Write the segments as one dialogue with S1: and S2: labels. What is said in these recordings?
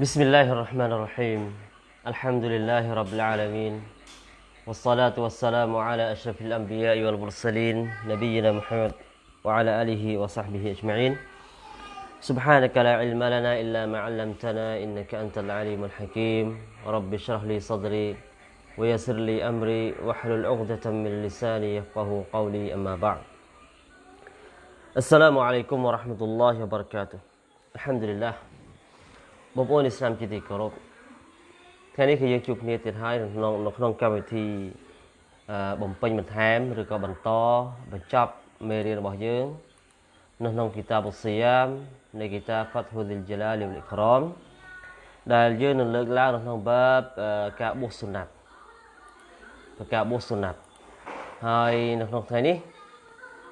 S1: بسم الله الرحمن الرحيم الحمد لله رب العالمين والصلاة والسلام على أشرف الأنبياء والمرسلين نبينا محمد وعلى آله وصحبه أجمعين سبحانك لا علم لنا إلا ما علمتنا إنك أنت العليم الحكيم رب اشرح لي صدري ويسر لي أمري واحلل عقدة من لساني يفقه قولي أما بعد السلام عليكم ورحمة الله وبركاته الحمد لله បងប្អូនឥស្លាមជាទីគោរពថ្ងៃនេះគឺយើងជួបគ្នាទៀតហើយក្នុងនៅក្នុងកម្មវិធីបំពេញបន្ថែមឬក៏បន្តបញ្ចប់មេរៀនរបស់យើងនៅក្នុងគីតាបុសយ៉ាមនៃគីតា Fathul Jalal wal Ikram ដែលយើងនឹងលើកឡើងនៅក្នុងបាបការបួសសុណាត់ការបួសសុណាត់ហើយនៅក្នុងថ្ងៃនេះ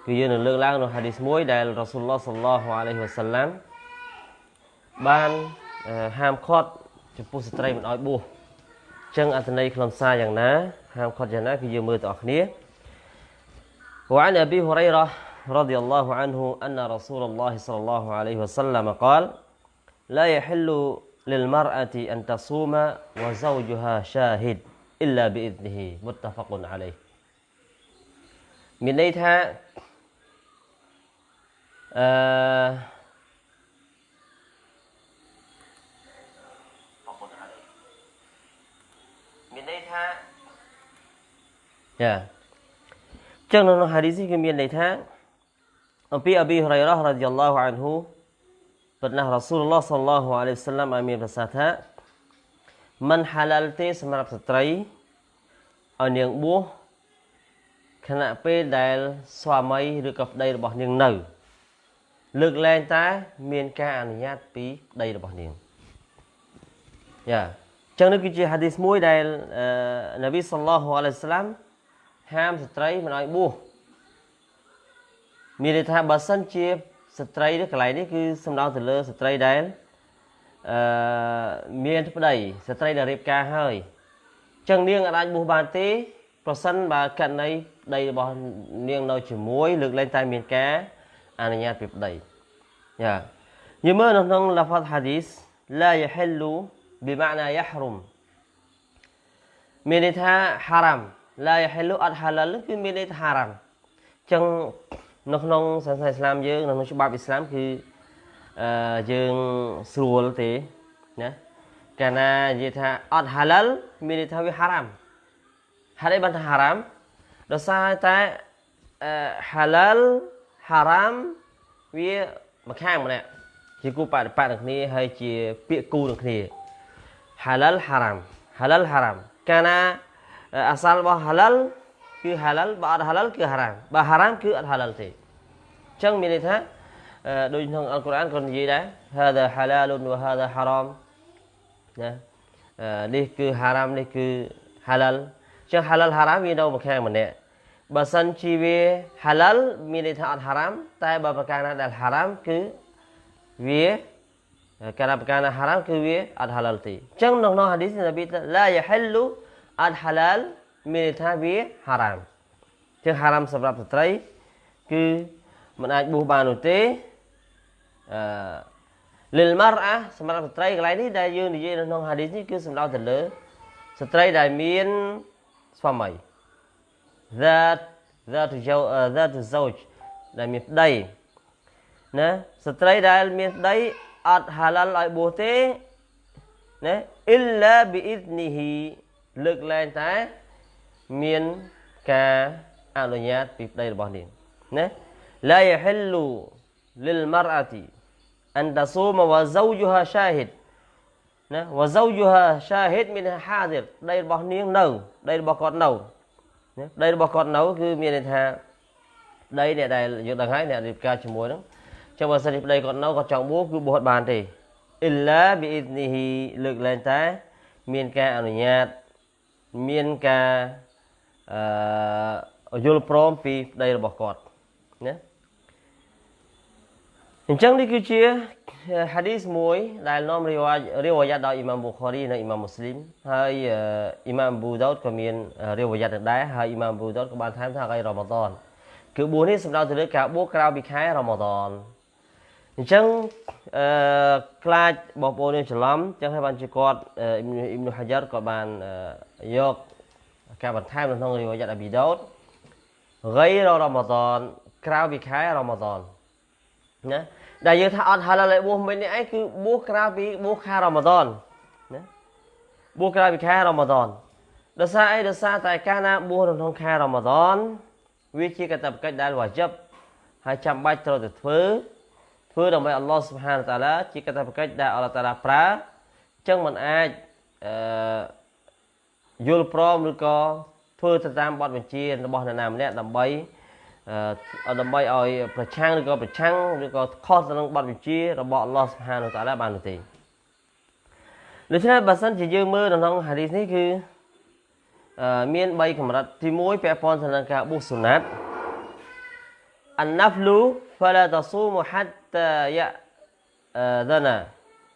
S1: គឺយើងនឹងលើកឡើងនៅហាឌីសមួយដែលរ៉ាស៊ូលឡោះសល្លោះអាឡៃហ៊ីវ៉ាសាឡាំបានហាមឃាត់ចំពោះស្ត្រីមិនឲ្យបួសចឹងអត្ថន័យខ្លឹមសារយ៉ាងណាហាមឃាត់យ៉ាងណាគឺយើងមើលទាំងអស់គ្នា وعن أبي هريرة رضي الله عنه أن رسول الله صلى الله عليه وسلم قال لا يحل للمرأة أن تصوم وزوجها شاهد إلا بإذنه متفق عليه មានន័យថា អឺមានន័យថាចាចឹងនៅក្នុងហាឌីសគឺមានន័យថាអំពីអប៊ីហុរ៉ៃរ៉ារ៉ាឌីយ៉ាឡោះអានហ៊ូប៉ុន្តែរ៉ាស៊ូលឡោះសល្លោះអាឡៃហ៊ីវសឡាមបានមានប្រសាសន៍ថាមិនហាឡាល់ទេសម្រាប់ស្ត្រីឲ្យនាងបួសខណៈពេលដែលស្វាមីឬក៏ប្តីរបស់នាងនៅ លើកលែងតែ មានការអនុញ្ញាតពីប្តីរបស់នាងយ៉ាចឹងនេះគឺជាហាឌីសមួយដែលនប៊ីសល្លោះអាឡៃសាឡាមហាមស្ត្រីមិនឲ្យបួសមានន័យថាបើសិនជាស្ត្រីនេះកន្លែងនេះគឺសំដៅទៅលើស្ត្រីដែលអឺមានប្តីស្ត្រីដែលរៀបការហើយចឹងនាងអាចបួសបានទេ ប្រសិនបើករណីប្តីរបស់នាងនៅជាមួយលើកលែងតែមានការ អនុញ្ញាតពីប្តីយ៉ាយមើលនៅក្នុង lafaz hadith la yahillu bi ma'na yahrum មានន័យថា haram la yahillu អត់ halal គឺមានន័យថា haram អញ្ចឹងនៅក្នុងសាសនាឥស្លាមយើងនៅក្នុងច្បាប់ឥស្លាមគឺអឺយើងស្រួលទេណាកាលណានិយាយថាអត់ halal មានន័យថាវា haram ហេតុអីបានថា haram ដោយសារតែ halal អឺ halal haram វាម្ខាងម្នាក់ជាគូបដិបត្តិនឹងគ្នាហើយជាពាក្យគូនឹងគ្នា halal haram halal haram កាលណាអាសាលរបស់ halal គឺ halal បើអត់ halal គឺ haram បើ haram គឺអត់ halal ទេអញ្ចឹងមានន័យថាដូចក្នុងអល់កុរអានក៏និយាយដែរ hada halalun wa hada haram ណានេះគឺ haram នេះគឺ halal អញ្ចឹង halal haram វានៅម្ខាងម្នាក់ បើសិនជាវា halal មានន័យថាអត់ haram តែបើប្រការណាដែល haram គឺវាការប្រការណាហារ៉ាមគឺវាអត់ហាឡាល់ទេអញ្ចឹងនៅក្នុងហាឌីសនប៊ីឡាយហិលលូអត់ហាឡាល់មានន័យថាវាហារ៉ាមជាងហារ៉ាមសម្រាប់ស្ត្រី គឺមិនអាចបួសបាននោះទេអឺលិលម៉ារអាសម្រាប់ស្ត្រីកន្លែងនេះដែលយើងនិយាយនៅក្នុងហាឌីសនេះគឺសំដៅទៅលើស្ត្រីដែលមានស្វាមី that that that zauj ដែលមានប្តីណាស្ត្រីដែលមានប្តីអត់ហាឡាល់ឲ្យបួសទេណាអ៊ីឡាប៊ីអ៊ីសនីហ៊ីលើកលែងតែមានការអនុញ្ញាតពីប្តីរបស់នាងណាឡាយហិលលូលិលម៉ារអទីអនតស៊ូមវ៉ាហ្សូជូហាឆាហ៊ីដណាវ៉ាហ្សូជូហាឆាហ៊ីដមានហាឌីរដីរបស់នាងនៅដីរបស់គាត់នៅណា ដីរបស់គាត់នៅគឺមានន័យថាដីអ្នកដែលយើងដឹងហើយអ្នករៀបការជាមួយហ្នឹងចាំបើសិនជាប្តីគាត់នៅគាត់ចង់បួសគឺបួសបានទេអ៊ីឡាប៊ីអ៊ីនីហ៊ីលើកលែងតែមានការអនុញ្ញាតមានការអឺយល់ព្រមពីប្តីរបស់គាត់ណា អញ្ចឹងនេះគឺជាហាឌីសមួយ ដែលនាំរីវ៉ារីវ៉ាយ៉ាត់ដោយអ៊ីម៉ាមប៊ូខារីនិងអ៊ីម៉ាមមូស្លីមហើយអ៊ីម៉ាមប៊ូដោតក៏មានរីវ៉ាយ៉ាត់ដែរហើយអ៊ីម៉ាមប៊ូដោតក៏បានថែមថាថ្ងៃរ៉ម៉ាដន គឺបួសនេះសំដៅទៅលើការបួសក្រៅពីខែរ៉ាម៉ាដនអញ្ចឹងអឺខ្លាចបងប្អូនយើងច្រឡំអញ្ចឹងហើយបានជាគាត់អ៊ីមនូហាយ៉ាត់គាត់បានយកការបន្ថែមនៅក្នុងរីវ៉ាយ៉ាត់អាប៊ីដោត غير رمضان ក្រៅពីខែរ៉ាម៉ាដន ណាដែលយើងថាអត់ហាឡាលបួសមិញនេះឯងគឺបួសក្រៅពីបួសខែរ៉ាម៉ាដនណាបួសក្រៅពីខែរ៉ាម៉ាដនដោយសារអីដោយសារតែកាលណាបួសក្នុងខែរ៉ាម៉ាដនវាជាកាតព្វកិច្ចដែលវ៉ាជីបហើយចាំបាច់ត្រូវតែធ្វើធ្វើដើម្បីអល់ឡោះសុបហានតាឡាជាកាតព្វកិច្ចដែលអល់ឡោះតាឡាប្រើអញ្ចឹងมันអាចអឺយល់ព្រមឬក៏ធ្វើទៅតាមបទបញ្ជារបស់នរណាម្នាក់ដើម្បីអឺ ដើម្បីឲ្យប្រឆាំងឬក៏ប្រឆាំងឬក៏ខុសទៅនឹងបទបញ្ជារបស់អល់ឡោះសុបហានតាឡាបាននោះទេដូច្នេះបើសិនជាយើងមើលនៅក្នុងហាឌីសនេះគឺមាន3កម្រិតទី1ពាក់ព័ន្ធទៅនឹងការប៊ូសុណាត់ النفل فلا تصوم حتى يأذن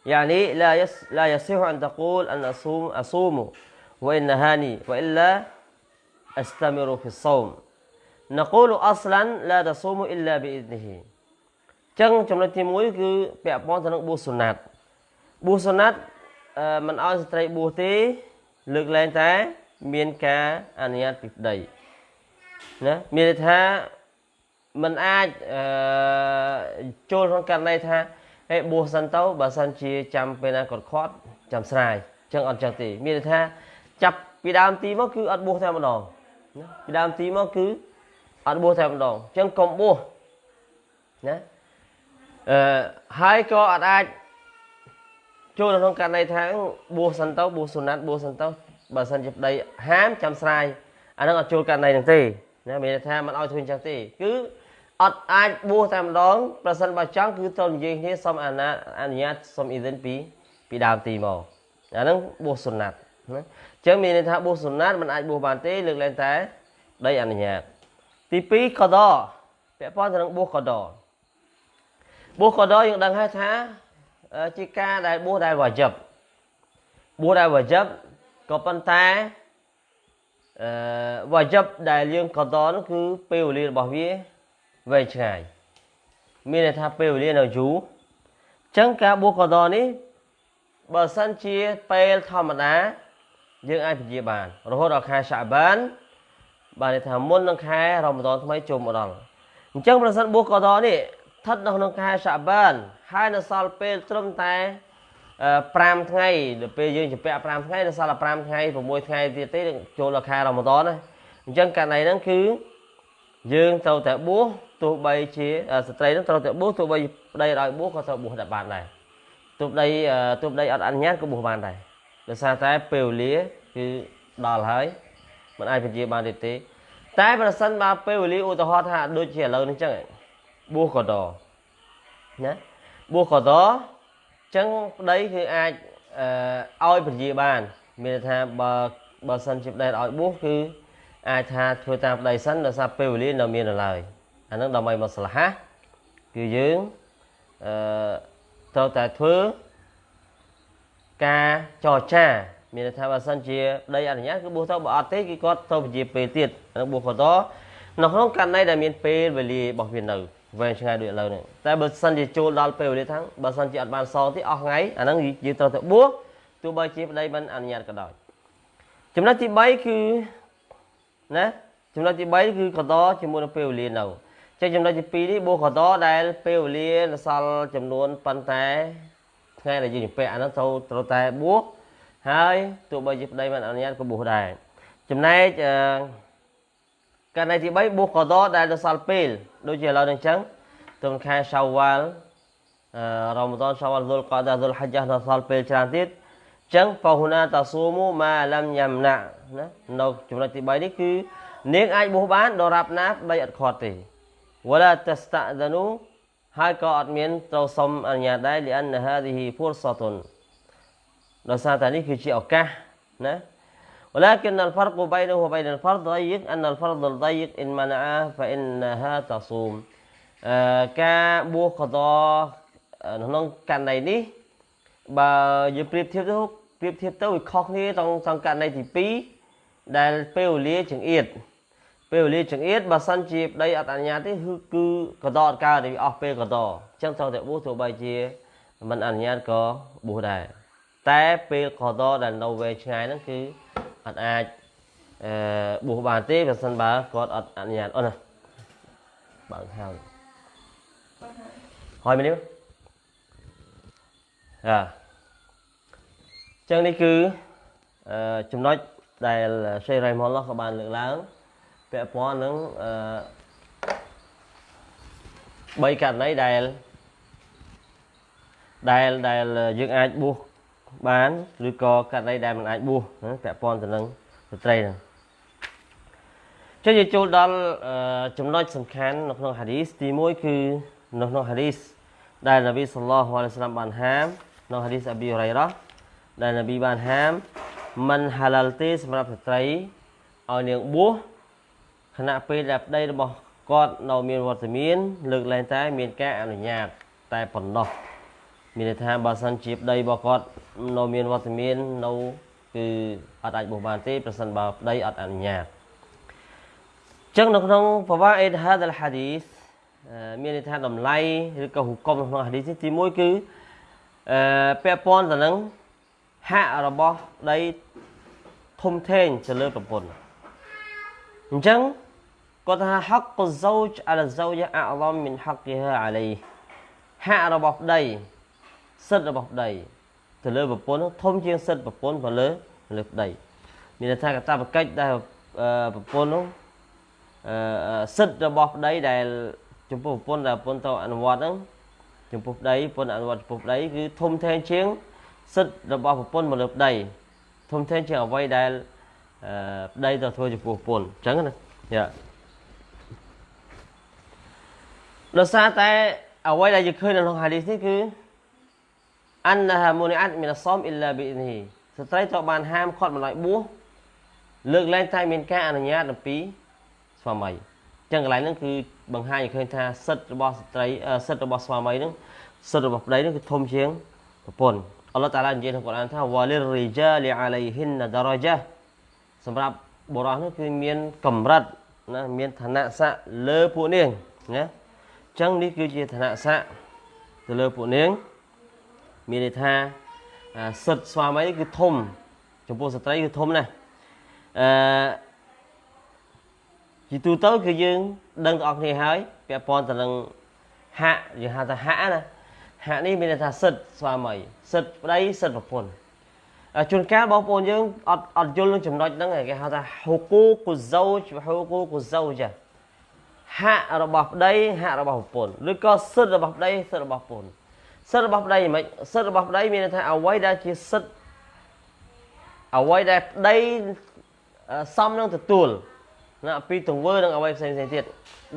S1: يعني لا يس لا يصح أن تقول أن أصوم أصوم وإن نهاني وإلا أستمر في الصوم ណកូលអស្លាន់ឡាតសូមអ៊ីឡាប៊ីអ៊ីនីអញ្ចឹងចំណុចទី1គឺពាក់ព័ន្ធទៅនឹងប៊ូសុណាត់ប៊ូសុណាត់មិនឲ្យស្ត្រីប៊ូទេ លើកឡើងតែ មានការអនុញ្ញាតពីប្តីណាមានន័យថាมันអាចចូលក្នុងករណីថាហេបួសសិនទៅបើសិនជាចាំពេលណាគាត់ខាត់ចាំស្រាយអញ្ចឹងអត់ចឹងទេ មានន័យថាចាប់ពីដើមទីមកគឺអត់បួសតែម្ដងពីដើមទីមកគឺ អត់បួសតែម្ដងអញ្ចឹងកុំបួសណាអឺហើយក៏អត់អាចចូលក្នុងករណីថាបួសសិនទៅបួសសុណាត់បួសសិនទៅបើសិនជាប្តីហាមចាំស្រាយអានឹងអត់ចូលករណីនឹងទេណាមានន័យថាមិនឲ្យធ្វើអញ្ចឹងទេគឺអត់អាចបួសតែម្ដងប្រសិនបើចង់គឺត្រូវនិយាយគ្នាសុំអនុអនុញ្ញាតសុំអ៊ីសិនពីពីដើមទីមកអានឹងបួសសុណាត់ណាអញ្ចឹងមានន័យថាបួសសុណាត់មិនអាចបួសបានទេលើកលែងតែដីអនុញ្ញាត ទី2កដពាក់ព័ន្ធទៅនឹងបួសកដបួសកដយើងដឹងហើយថាជាការដែលបួសដែលវ៉ាជីបបួសដែលវ៉ាជីបក៏ប៉ុន្តែអឺវ៉ាជីបដែលយើងកតនោះគឺពេលវេលារបស់វាវែងឆ្ងាយមានន័យថាពេលវេលានៅយូរអញ្ចឹងការបួសកតនេះបើសិនជាពេលធម្មតាយើងអាចពជាបានរហូតដល់ខែសាបាន បានន័យថាមុននឹងខែរ៉ម៉ាដនថ្មីចូលមកដល់អញ្ចឹងប្រសិនបួសកតនេះស្ថិតនៅក្នុងខែសាបានហើយនៅសល់ពេលត្រឹមតែ5ថ្ងៃដល់ពេលយើងចម្ពាក់5ថ្ងៃដល់សល់តែ5ថ្ងៃ6ថ្ងៃទៀតទេចូលដល់ខែរ៉ម៉ាដនណាអញ្ចឹងករណីហ្នឹងគឺយើងត្រូវតែបួសទោះបីជាស្ត្រីហ្នឹងត្រូវតែបួសទោះបីប្តីឲ្យបួសក៏ត្រូវបួសដែរបានដែរទោះប្តីទោះប្តីអត់អនុញ្ញាតក៏បួសបានដែរដោយសារតែពេលវេលាគឺដល់ហើយ មិនអាចពជាបានទៀតទេ តែប្រសិនបើពេលវេលាឧទាហរណ៍ថាដូចជាឥឡូវនេះអញ្ចឹងបួសក៏ដណាបួសក៏ដចឹងប្តីគឺអាចអឺឲ្យពជាបាន មានន័យថាបើបើសិនជាប្តីឲ្យបួសគឺអាចថាធ្វើតាមប្តីសិនដោយសារពេលវេលានៅមាននៅឡើយអានឹងដើម្បីមកស្លាហាគឺយើងអឺត្រូវតែធ្វើការចរចា មានន័យថាបើសិនជាប្តីអនុញ្ញាតគឺបួសទៅបើអត់ទេគឺគាត់ទៅពជាពេលទៀតនឹងបួសគាត់តនៅក្នុងករណីដែលមានពេលវេលារបស់វានៅវែងឆ្ងាយដូចឥឡូវនេះតែបើសិនជាចូលដល់ពេលវេលាថាំងបើសិនជាអត់បានសងទេអស់ថ្ងៃអាហ្នឹងយើងត្រូវទៅបួសទោះបីជាប្តីមិនអនុញ្ញាតក៏ដោយចំណុចទី3គឺណាចំណុចទី3គឺកតជាមួយនឹងពេលវេលានៅចឹងចំណុចទី2នេះបួសកតដែលពេលវេលានៅសល់ចំនួនប៉ុន្តែថ្ងៃដែលយើងជំពាក់អាហ្នឹងត្រូវត្រូវតែបួស ហើយទោះបីជាប្តីមិនអនុញ្ញាតក៏បួសដែរចំណែកអឺករណីទី3បួសកដដែលទៅសល់ពេលដូចជាឥឡូវនេះអញ្ចឹងទៅខែសាវ៉ាល់អឺរ៉ាម៉ាដនសាវ៉ាល់ហ្សុលកាដាហ្សុលហជ្ជះនៅសល់ពេលច្រើនទៀតអញ្ចឹងហ្វហ៊ូណាតាស៊ូមូម៉ាឡាំយ៉ាំណាណានៅចំណុចទី3នេះគឺនាងអាចបួសបានដរាប់ណាបីអត់ខាត់ទេវឡាតស្តាដានូហើយក៏អត់មានត្រូវសុំអនុញ្ញាតដែរលីអានហាឌីហ៊ីហ្វុរសតុន ដោយសារតែនេះគឺជាឱកាសណា ولكن الفرق بينه وبين الفرض ضيق أن الفرض الضيق إن منعه فإنها تصوم ការបួសកតក្នុងករណីនេះបើយើងប្រៀបធៀបទៅប្រៀបធៀបទៅវាខុសគ្នាក្នុងក្នុងករណីទី2ដែលពេលវេលាចង្អៀត ពេលវេលាចង្អៀតបើសិនជាប្តីអត់អនុញ្ញាតទេគឺគឺកតអត់កើតទេវាអស់ពេលកតអញ្ចឹងត្រូវតែបួសទោះបីជាមិនអនុញ្ញាតក៏បួសដែរ តែពេលកតដែលនៅវែងឆ្ងាយហ្នឹងគឺអត់អាចអឺបួសបានទេបើសិនបើគាត់អត់អនុញ្ញាតអូនណាបើកហើយហើយមែនទេអាចឹងនេះគឺអឺចំណុចដែលសេរីម៉ុលឡោះក៏បានលើកឡើងពាក់ព័ន្ធនឹងអឺបីករណីដែលដែលដែលយើងអាចបួស បានឬក៏ករណីដែលមិនអាចបួសពាក់ព័ន្ធទៅនឹងស្ត្រីហ្នឹងចុះយើងចូលដល់ចំណុចសំខាន់នៅក្នុងហាឌីសទី1គឺនៅក្នុងហាឌីសដែលនប៊ីសល្លោះអាឡៃសាឡាមបានហាមនៅហាឌីសអប៊ីរ៉ៃរ៉ាដែលនប៊ីបានហាមមិនហាឡាល់ទេសម្រាប់ស្ត្រីឲ្យនាងបួសខណៈពេលដែលប្តីរបស់គាត់នៅមានវត្តមានលើកលែងតែមានការអនុញ្ញាតតែប៉ុណ្ណោះ មានន័យថាបើសិនជាប្តីរបស់គាត់នៅមានវត្តមាននៅគឺអត់អាចបោះបានទេប្រសិនបើប្តីអត់អនុញ្ញាតចឹងនៅក្នុងប្រវត្តិអេតហាដលហាឌីសមានន័យថាតម្លៃឬក៏ហុកុំនៅក្នុងហាឌីសនេះទី1គឺអឺពាក់ព័ន្ធទៅនឹងហាក់របស់ប្តីធំធេងទៅលើប្រពន្ធអញ្ចឹងគាត់ថាហកកសូចអលសូជាអឡំមិនហកគេអាឡៃហាក់របស់ប្តី សិទ្ធិរបស់ប្តីទៅលើប្រពន្ធធំជាងសិទ្ធិប្រពន្ធទៅលើលើប្តីមានន័យថាកតាបកិច្ចដែលប្រពន្ធនោះសិទ្ធិរបស់ប្តីដែលចំពោះប្រពន្ធដែលប្រពន្ធទៅអនុវត្តហ្នឹងចំពោះប្តីប្រពន្ធអនុវត្តចំពោះប្តីគឺធំធេងជាងសិទ្ធិរបស់ប្រពន្ធមកលើប្តីធំធេងជាងអ្វីដែលប្តីទៅធ្វើចំពោះប្រពន្ធអញ្ចឹងណាយ៉ាដោយសារតែអ្វីដែលយើងឃើញនៅក្នុងហាឌីសនេះគឺ អានហាមូនីអាត់មីនសមអ៊ីឡាប៊ីនីស្ត្រីត្រូវបានហាមឃាត់មិនឲ្យបួសលើកលែងតែមានការអនុញ្ញាតអំពីស្វាមីអញ្ចឹងកន្លែងហ្នឹងគឺបង្ហាញឲ្យឃើញថាសិទ្ធិរបស់ស្ត្រីសិទ្ធិរបស់ស្វាមីហ្នឹងសិទ្ធិរបស់ប្តីហ្នឹងគឺធំជាងប្រពន្ធអល់ឡោះតាឡានិយាយក្នុងកូរ៉ានថាវ៉ាលីរីជាលីអាឡៃហ៊ីនដារ៉ាជាសម្រាប់បុរសនេះគឺមានកម្រិតណាមានឋានៈស័ក្តិលើពួកនាងណាអញ្ចឹងនេះគឺជាឋានៈស័ក្តិទៅលើពួកនាង មានន័យថាសិទ្ធស្វាមីគឺធំ ចំពោះស្ត្រីគឺធំណាស់អឺជាទូទៅគឺយើងដឹងទាំងអស់គ្នាហើយពាក់ព័ន្ធទៅនឹងហាក់យើងហៅថាហាក់ណាហាក់នេះមានន័យថាសិទ្ធស្វាមីសិទ្ធប្តីសិទ្ធប្រពន្ធជួនកាលបងប្អូនយើងអត់អត់យល់នឹងចំណុចហ្នឹងគេហៅថាហូគូគូហ្សូជហូគូគូហ្សូចាហាក់របស់ប្តីហាក់របស់ប្រពន្ធឬក៏សិទ្ធរបស់ប្តីសិទ្ធរបស់ប្រពន្ធ សិទ្ធរបស់ប្តីមិនសិទ្ធរបស់ប្តីមានន័យថាអ្វីដែលជាសិទ្ធអ្វីដែលប្តីសមនឹងទទួលណាពីទង្វើនឹងអ្វីផ្សេងផ្សេងទៀត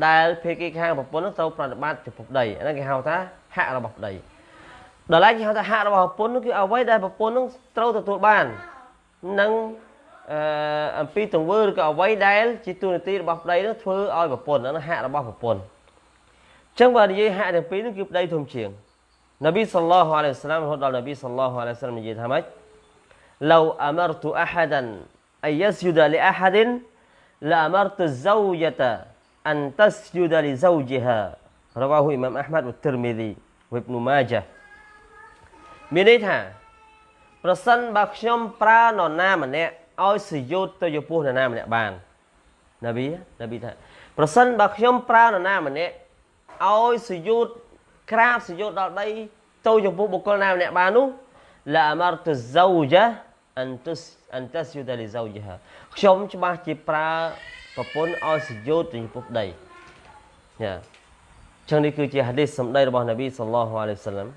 S1: ដែលភាគីខាងប្រពន្ធត្រូវប្រតិបត្តិចំពោះប្តីអានេះគេហៅថាហាក់របស់ប្តីដល់ឡែកគេហៅថាហាក់របស់ប្រពន្ធគឺអ្វីដែលប្រពន្ធនឹងត្រូវទទួលបាននឹងអឺអំពីទង្វើឬក៏អ្វីដែលជាទូនាទីរបស់ប្តីនឹងធ្វើឲ្យប្រពន្ធហ្នឹងហាក់របស់ប្រពន្ធអញ្ចឹងបើនិយាយហាក់ទាំងពីរនេះគឺប្តីធំជាង នប៊ីសល្លោះអាឡៃហ៊ីវសាឡាមរហូតដល់នប៊ីសល្លោះអាឡៃហ៊ីវសាឡាមនិយាយថាម៉េច لو أمرت أحدا أن يسجد لأحد لأمرت الزوجة أن تسجد لزوجها رواه إمام أحمد والترمذي وابن ماجه មានន័យថាប្រសិនបើខ្ញុំប្រើនរណាម្នាក់ឲ្យសយុទ្ធទៅចំពោះនរណាម្នាក់បានណាប៊ីណាប៊ីថាប្រសិនបើខ្ញុំប្រើនរណាម្នាក់ឲ្យសយុទ្ធ ក្រាបសយុទ្ធដល់ដីទៅចំពោះបុគ្គលណាម្នាក់បាននោះឡាអមរតុហ្សូជាអន្ទុសអន្តាសយុដលីហ្សូជាខ្ញុំច្បាស់ជាប្រើប្រពន្ធឲ្យសយុទ្ធចំពោះដីយ៉ាចឹងនេះគឺជាហាឌីសសម្ដីរបស់នប៊ីសល្លោះអាឡៃសាឡាំ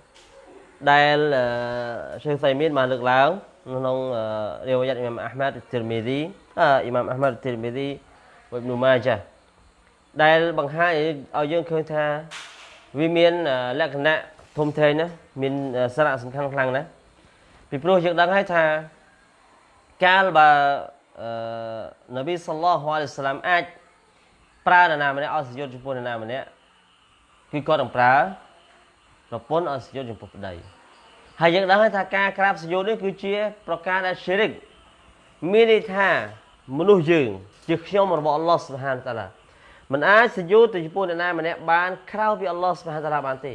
S1: ដែលសេខសៃមានបានលើកឡើងក្នុងរាវយ៉ាត់អ៊ីម៉ាមអាហ្មាត់ទីរមីឌីអ៊ីម៉ាមអាហ្មាត់ទីរមីឌីវ៉ិបនូម៉ាចាដែលបង្ហាញឲ្យយើងឃើញថា វាមានលក្ខណៈធំធេងណាមានសារៈសំខាន់ខ្លាំងណាស់ពីព្រោះយើងដឹងហើយថាកាលបើអឺនប៊ីសល្លោះអាឡៃសាឡាមអាចប្រើនរណាម្នាក់អត់សយុទ្ធចំពោះនរណាម្នាក់គឺគាត់នឹងប្រើប្រពន្ធអត់សយុទ្ធចំពោះប្តីហើយយើងដឹងហើយថាការក្រាបសយុទ្ធនេះគឺជា ប្រការដែល syirik មានន័យថាមនុស្សយើង ជាខ្ញុំរបស់អល់ឡោះសុបហានតាឡា មិនអាចសយុទៅចំពោះអ្នកណាម្នាក់បានក្រៅពីអល់ឡោះសុបហានតាឡាបានទេ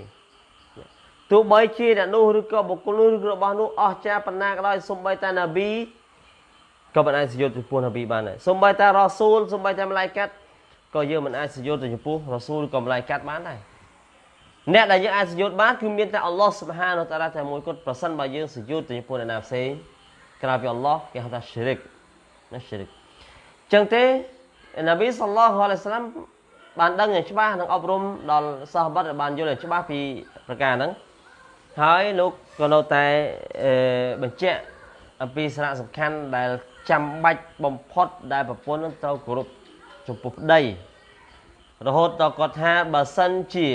S1: ទោះបីជាអ្នកនោះឬក៏បុគ្គលនោះឬរបស់នោះអស្ចារ្យប៉ុណ្ណាក៏ដោយសូម្បីតែណាប៊ីក៏មិនអាចសយុទៅចំពោះណាប៊ីបានដែរសូម្បីតែរ៉ាស៊ូលសូម្បីតែម្លាយកាត់ក៏យើងមិនអាចសយុទៅចំពោះរ៉ាស៊ូលក៏ម្លាយកាត់បានដែរអ្នកដែលយើងអាចសយុទ្ធបានគឺមានតែអល់ឡោះសុបហានតាឡាតែមួយគត់ប្រសិនបើយើងសយុទ្ធទៅចំពោះអ្នកណាផ្សេងក្រៅពីអល់ឡោះគេហៅថាឈិរិកណាឈិរិកចឹងទេ នប៊ីសល្លោះអាឡៃសាឡាំបានដឹងយ៉ាងច្បាស់និងអប់រំដល់សាហបាត់បានយល់យ៉ាងច្បាស់ពីប្រការហ្នឹងហើយលោកក៏នៅតែបញ្ជាក់អំពីសារៈសំខាន់ដែលចាំបាច់បំផុតដែលប្រពន្ធនឹងត្រូវគោរពចំពោះប្តីរហូតដល់គាត់ថាបើសិនជា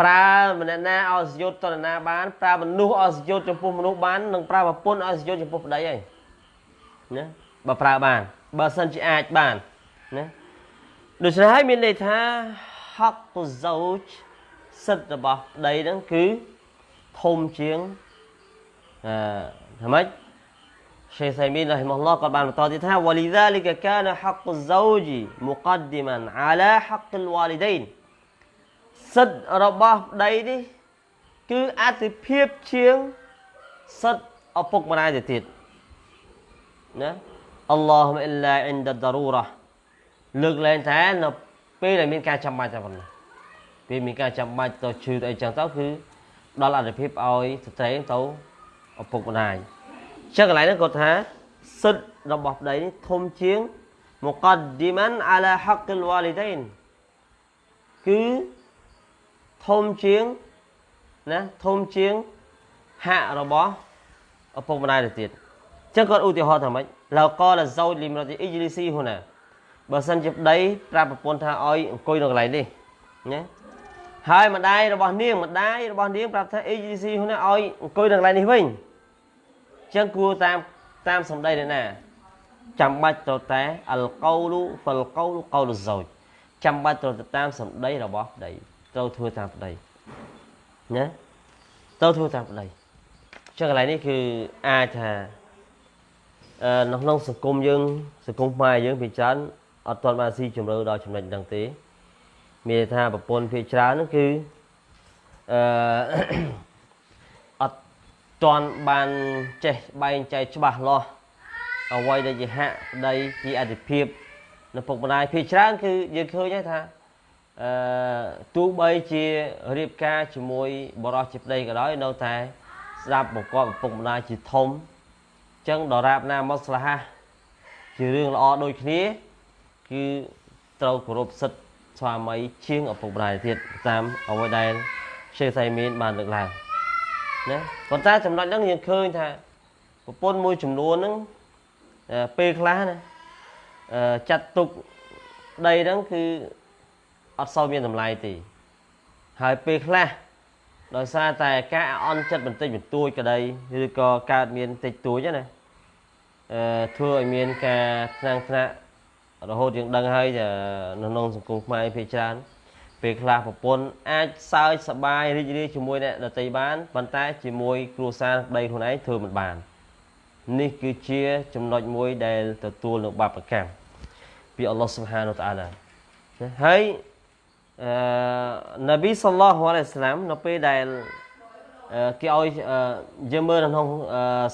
S1: ប្រើម្នាក់ណាឲ្យសយុទ្ធតនណាបាន ប្រើមនុស្សឲ្យសយុទ្ធចំពោះមនុស្សបាននិងប្រើប្រពន្ធឲ្យសយុទ្ធចំពោះប្តីហើយណាបើប្រើបាន បើសិនជាអាចបានណាដូច្នេះហើយមានន័យថាហកកូសោចសិទ្ធិរបស់ប្តីហ្នឹងគឺធំជាងអឺថាម៉េចសេះសៃមីនរ៉ហ៊ីម៉ុលឡោះក៏បានបន្តទៀតថាវលីហ្សាលីកកានហកកូសោជីមុកដឌីម៉ានអាឡាហកលវ៉ាលីដៃនសិទ្ធិរបស់ប្តីនេះគឺអធិភាពជាងសិទ្ធិឪពុកម្ដាយទៅទៀតណា អល់ឡោះអ៊ីឡាអ៊ីនដដារូរ៉ាលើកលែងថានៅពេលដែលមានការចាំបាច់តែប៉ុណ្ណោះពេលមានការចាំបាច់ទៅឈឺទៅអីចឹងទៅគឺដល់អត្ថភាពឲ្យស្ត្រីទៅឪពុកម្ដាយចឹងកន្លែងនេះគាត់ថាសិទ្ធិរបស់ប្តីនេះធំជាងមុកដឌីម៉ានអាឡាហកលវ៉ាលីដៃនគឺធំជាងណាធំជាងហាក់របស់ឪពុកម្ដាយទៅទៀតចឹងគាត់ឧទាហរណ៍ថាម៉េច ឡៅកលហ្សូចលីមរតអ៊ីជលីស៊ីហ៊ូណាបើសិនជាប្តីប្រាប់ប្រពន្ធថាឲ្យអង្គុយនៅកន្លែងនេះណាហើយម្ដាយរបស់នាងម្ដាយរបស់នាងប្រាប់ថាអ៊ីជលីស៊ីហ៊ូណាឲ្យអង្គុយនៅកន្លែងនេះវិញចឹងគួរតាមតាមសម្ដីអ្នកណាចាំបាច់ទៅតែអលកោលូហ្វលកោលូកោលហ្សូចចាំបាច់ទៅតាមសម្ដីរបស់ប្តីត្រូវធ្វើតាមប្តីណាត្រូវធ្វើតាមប្តីចឹងកន្លែងនេះគឺអាចថា នៅក្នុងសង្គមយើងសង្គមខ្មែរយើងភាគច្រើនអត់ទាន់បានស៊ីជម្រៅដល់ចំណុចហ្នឹងទេមានថាប្រពន្ធភាគច្រើនហ្នឹងគឺអឺអត់ទាន់បានចេះបែងចែកច្បាស់លាស់អ្វីដែលជាហាក់ប្តីជាអធិភាពនៅពុកម្ដាយភាគច្រើនគឺយើងឃើញហើយថាអឺទោះបីជារៀបការជាមួយបរិសជាប្តីក៏ដោយនៅតែស្ដាប់បង្គាប់ឪពុកម្ដាយជាធំ ចឹងដរាបណាមកស្លាហាជារឿងល្អដូចគ្នាគឺត្រូវគោរពសិទ្ធិស្វាមីជាងឪពុកម្ដាយទៀតតាមអ្វីដែលជាសៃមានបានលើកឡើងណាប៉ុន្តែចំណុចហ្នឹងយើងឃើញថាប្រពន្ធមួយចំនួនហ្នឹងពេលខ្លះណាចាត់ទុកដីហ្នឹងគឺអត់សូវមានតម្លៃទេហើយពេលខ្លះដោយសារតែការអន់ចិត្តបន្តិចបន្តួចក្តីឬក៏កើតមានតិចតួចណាអឺ ធ្វើឲ្យមានការថ្នាំងថ្នាក់រហូតយើងដឹងហើយនៅក្នុងសង្គមខ្មែរភាគច្រើនពេលខ្លះប្រពន្ធអាចសើចសប្បាយរីករាយជាមួយអ្នកដទៃបានប៉ុន្តែជាមួយគ្រួសារប្តីខ្លួនឯងធ្វើមិនបាននេះគឺជាចំណុចមួយដែលទទួលនៅបាបកម្មពីអល់ឡោះស៊ុបហានូតាអាឡាហើយអឺនប៊ីសល្លោះអាឡៃសាឡាមនៅពេលដែលគេឲ្យយើងមើលនៅក្នុង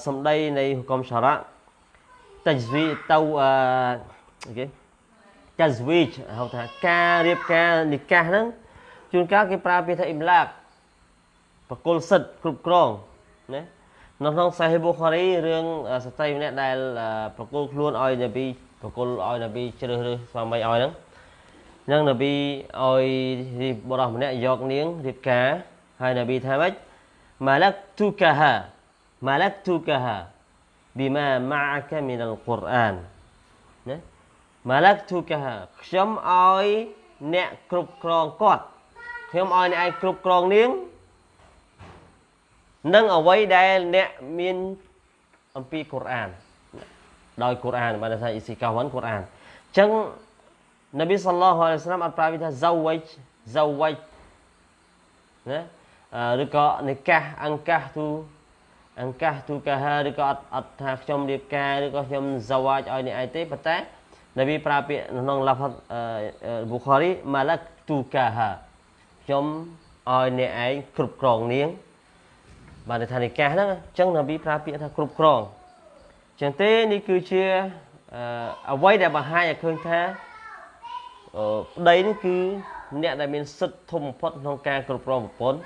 S1: សម្ដីនៃហុកមសារ៉ា តជ្វីទៅអឺគេតជ្វីហៅថាការរៀបការនិកាសហ្នឹងជួនកាលគេប្រើពាក្យថាអ៊ីមឡាកបកុលសិទ្ធគ្រប់គ្រងណានៅក្នុងសាហេបូខារីរឿងស្ត្រីម្នាក់ដែលប្រគល់ខ្លួនឲ្យនប៊ីប្រគល់ឲ្យនប៊ីជ្រើសរើសស្វាមីឲ្យហ្នឹងនឹងនប៊ីឲ្យបរិះម្នាក់យកនាងរៀបការហើយនប៊ីថាម៉េចម៉ាឡាក់ទូកាហាម៉ាឡាក់ទូកាហា bima ma'aka min al-Qur'an ណាម៉ាឡាក់ទូកាខ្ញុំឲ្យអ្នកគ្រប់គ្រងគាត់ខ្ញុំឲ្យអ្នកឯងគ្រប់គ្រងនាងនឹងអ្វីដែលអ្នកមានអំពីកូរ៉ានដោយកូរ៉ានបានថាអ៊ីស៊ីកាវ៉ាន់កូរ៉ានអញ្ចឹងនប៊ីសល្លោះអាឡៃសាឡាមអត់ប្រាវិថាហ្សាវ៉ៃហ្សាវ៉ៃណាឬក៏និកាសអង្កាសទូ អង្កាសទូកាហាឬក៏អត់អត់ថាខ្ញុំរៀបការឬក៏ខ្ញុំ zawaj ឲ្យអ្នកឯងទេប៉ុន្តែនប៊ីប្រើពាក្យក្នុងឡាហ្វប៊ូខារីម៉ាឡាក់ទូកាហាខ្ញុំឲ្យអ្នកឯងគ្រប់គ្រងនាងបានន័យថានិកាសហ្នឹងអញ្ចឹងនប៊ីប្រើពាក្យថាគ្រប់គ្រងអញ្ចឹងទេនេះគឺជាអ្វីដែលបង្ហាញឲ្យឃើញថាប្តីនេះគឺអ្នកដែលមានសិទ្ធិធំបំផុតក្នុងការគ្រប់គ្រងប្រពន្ធ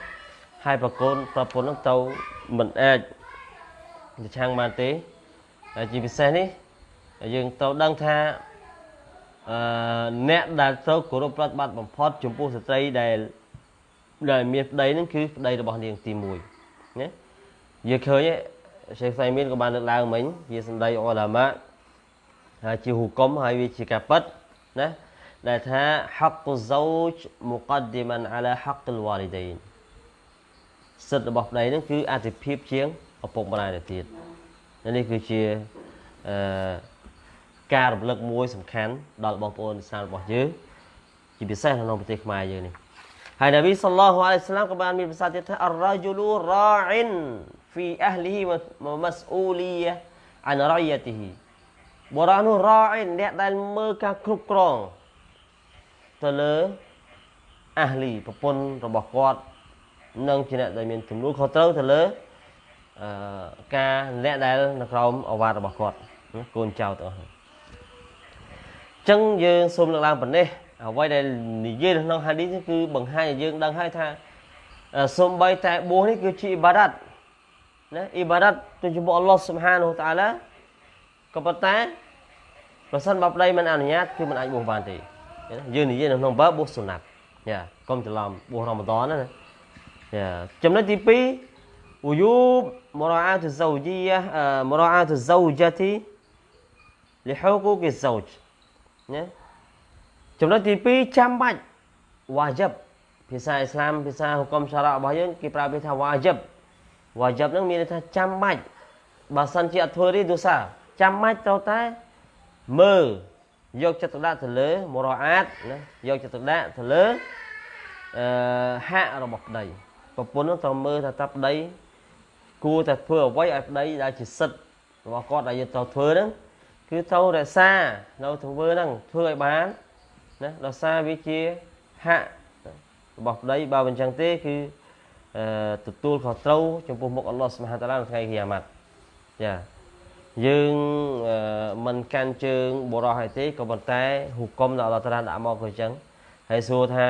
S1: ហើយប្រកូនប្រពន្ធនឹងទៅមិនអាច ប្រឆាំងបានទេហើយជាពិសេសនេះយើងត្រូវដឹងថាអឺអ្នកដែលត្រូវគោរពប្រតិបត្តិបំផុត ចំពោះស្ត្រីដែលដែលមានប្តីហ្នឹងគឺប្តីរបស់នាងទី1ណាយើងឃើញសេចក្តីមានក៏បានលើកឡើងមិញជាសម្ដីអលម៉ាហើយជាហុគមហើយវាជាការប៉ັດណាដែលថា haqqu zawj muqaddiman ala haqqil walidain សិទ្ធិរបស់ប្តីហ្នឹងគឺអធិភាពជាង ឪពុកម្ដាយទៅទៀតនេះគឺជាអឺការរំលឹកមួយសំខាន់ដល់បងប្អូនសាសរបស់យើងជាពិសេសក្នុងប្រទេសខ្មែរយើងនេះហើយនប៊ីសល្លោះអាឡៃសាឡាមក៏បានមានប្រសាសន៍ទៀតថាអរ៉ាជូលូរ៉ាអ៊ីនហ្វីអះលីហ៊ីវម៉ាស្អ៊ូលីយ៉ាអានរ៉ៃយ៉ាទីហ៊ីបុរសនោះរ៉ាអ៊ីនអ្នកដែលមើលការគ្រប់គ្រងទៅលើអះលីប្រពន្ធរបស់គាត់ និងជាអ្នកដែលមានទំនួលខុសត្រូវទៅលើ អឺការអ្នកដែលនៅក្រោមអវាទរបស់គាត់កូនចៅទាំងអស់អញ្ចឹងយើងសូមលើកឡើងប៉ុណ្ណេះអ្វីដែលនិយាយនៅក្នុងហាឌីសគឺបង្ហាញឲ្យយើងដឹងហើយថាសូមបីតែបួសនេះគឺជាអ៊ីបាដាតណាអ៊ីបាដាតទៅចំពោះអល់ឡោះស៊ុបហានហូតាឡាក៏ប៉ុន្តែប្រសិនបើប្តីមិនអនុញ្ញាតគឺមិនអាចបួសបានទេយើងនិយាយនៅក្នុងបើបួសសុណាត់យ៉ាកុំច្រឡំបួសរ៉ម៉ាដនណាយ៉ាចំណុចទី2វយូប مراعاة الزوجية مراعاة الزوجة لحقوق الزوج ណាចំណុចទី2ចាំបាច់វ៉ាជីបភាសាអ៊ីស្លាមភាសាហុកមសារ៉ារបស់យើងគេប្រើពាក្យថាវ៉ាជីបវ៉ាជីបហ្នឹងមានន័យថាចាំបាច់បើសិនជាអត់ធ្វើទេទោសាចាំបាច់ត្រូវតែមើលយកចិត្តទុកដាក់ទៅលើមរអាតណាយកចិត្តទុកដាក់ទៅលើអឺហាក់របស់ប្តីប្រពន្ធនឹងត្រូវមើលថាតាប្តី គួរតែធ្វើអ្វីឲ្យប្តីដែលជាសិទ្ធិរបស់គាត់ដែលយើងត្រូវធ្វើហ្នឹងគឺត្រូវរក្សានៅធ្វើហ្នឹងធ្វើឲ្យបានណាដោយសារវាជាហាក់របស់ប្តីបើមិនចឹងទេគឺអឺទទួលខុសត្រូវចំពោះមុខអល់ឡោះស្មហាតាឡានៅថ្ងៃគីយ៉ាម៉ាត់ចាយើងមិនកាន់ជើងបរោះឲ្យទេក៏ប៉ុន្តែហុគមដល់អល់ឡោះតាឡាដាក់មកក៏អញ្ចឹងហើយសួរថា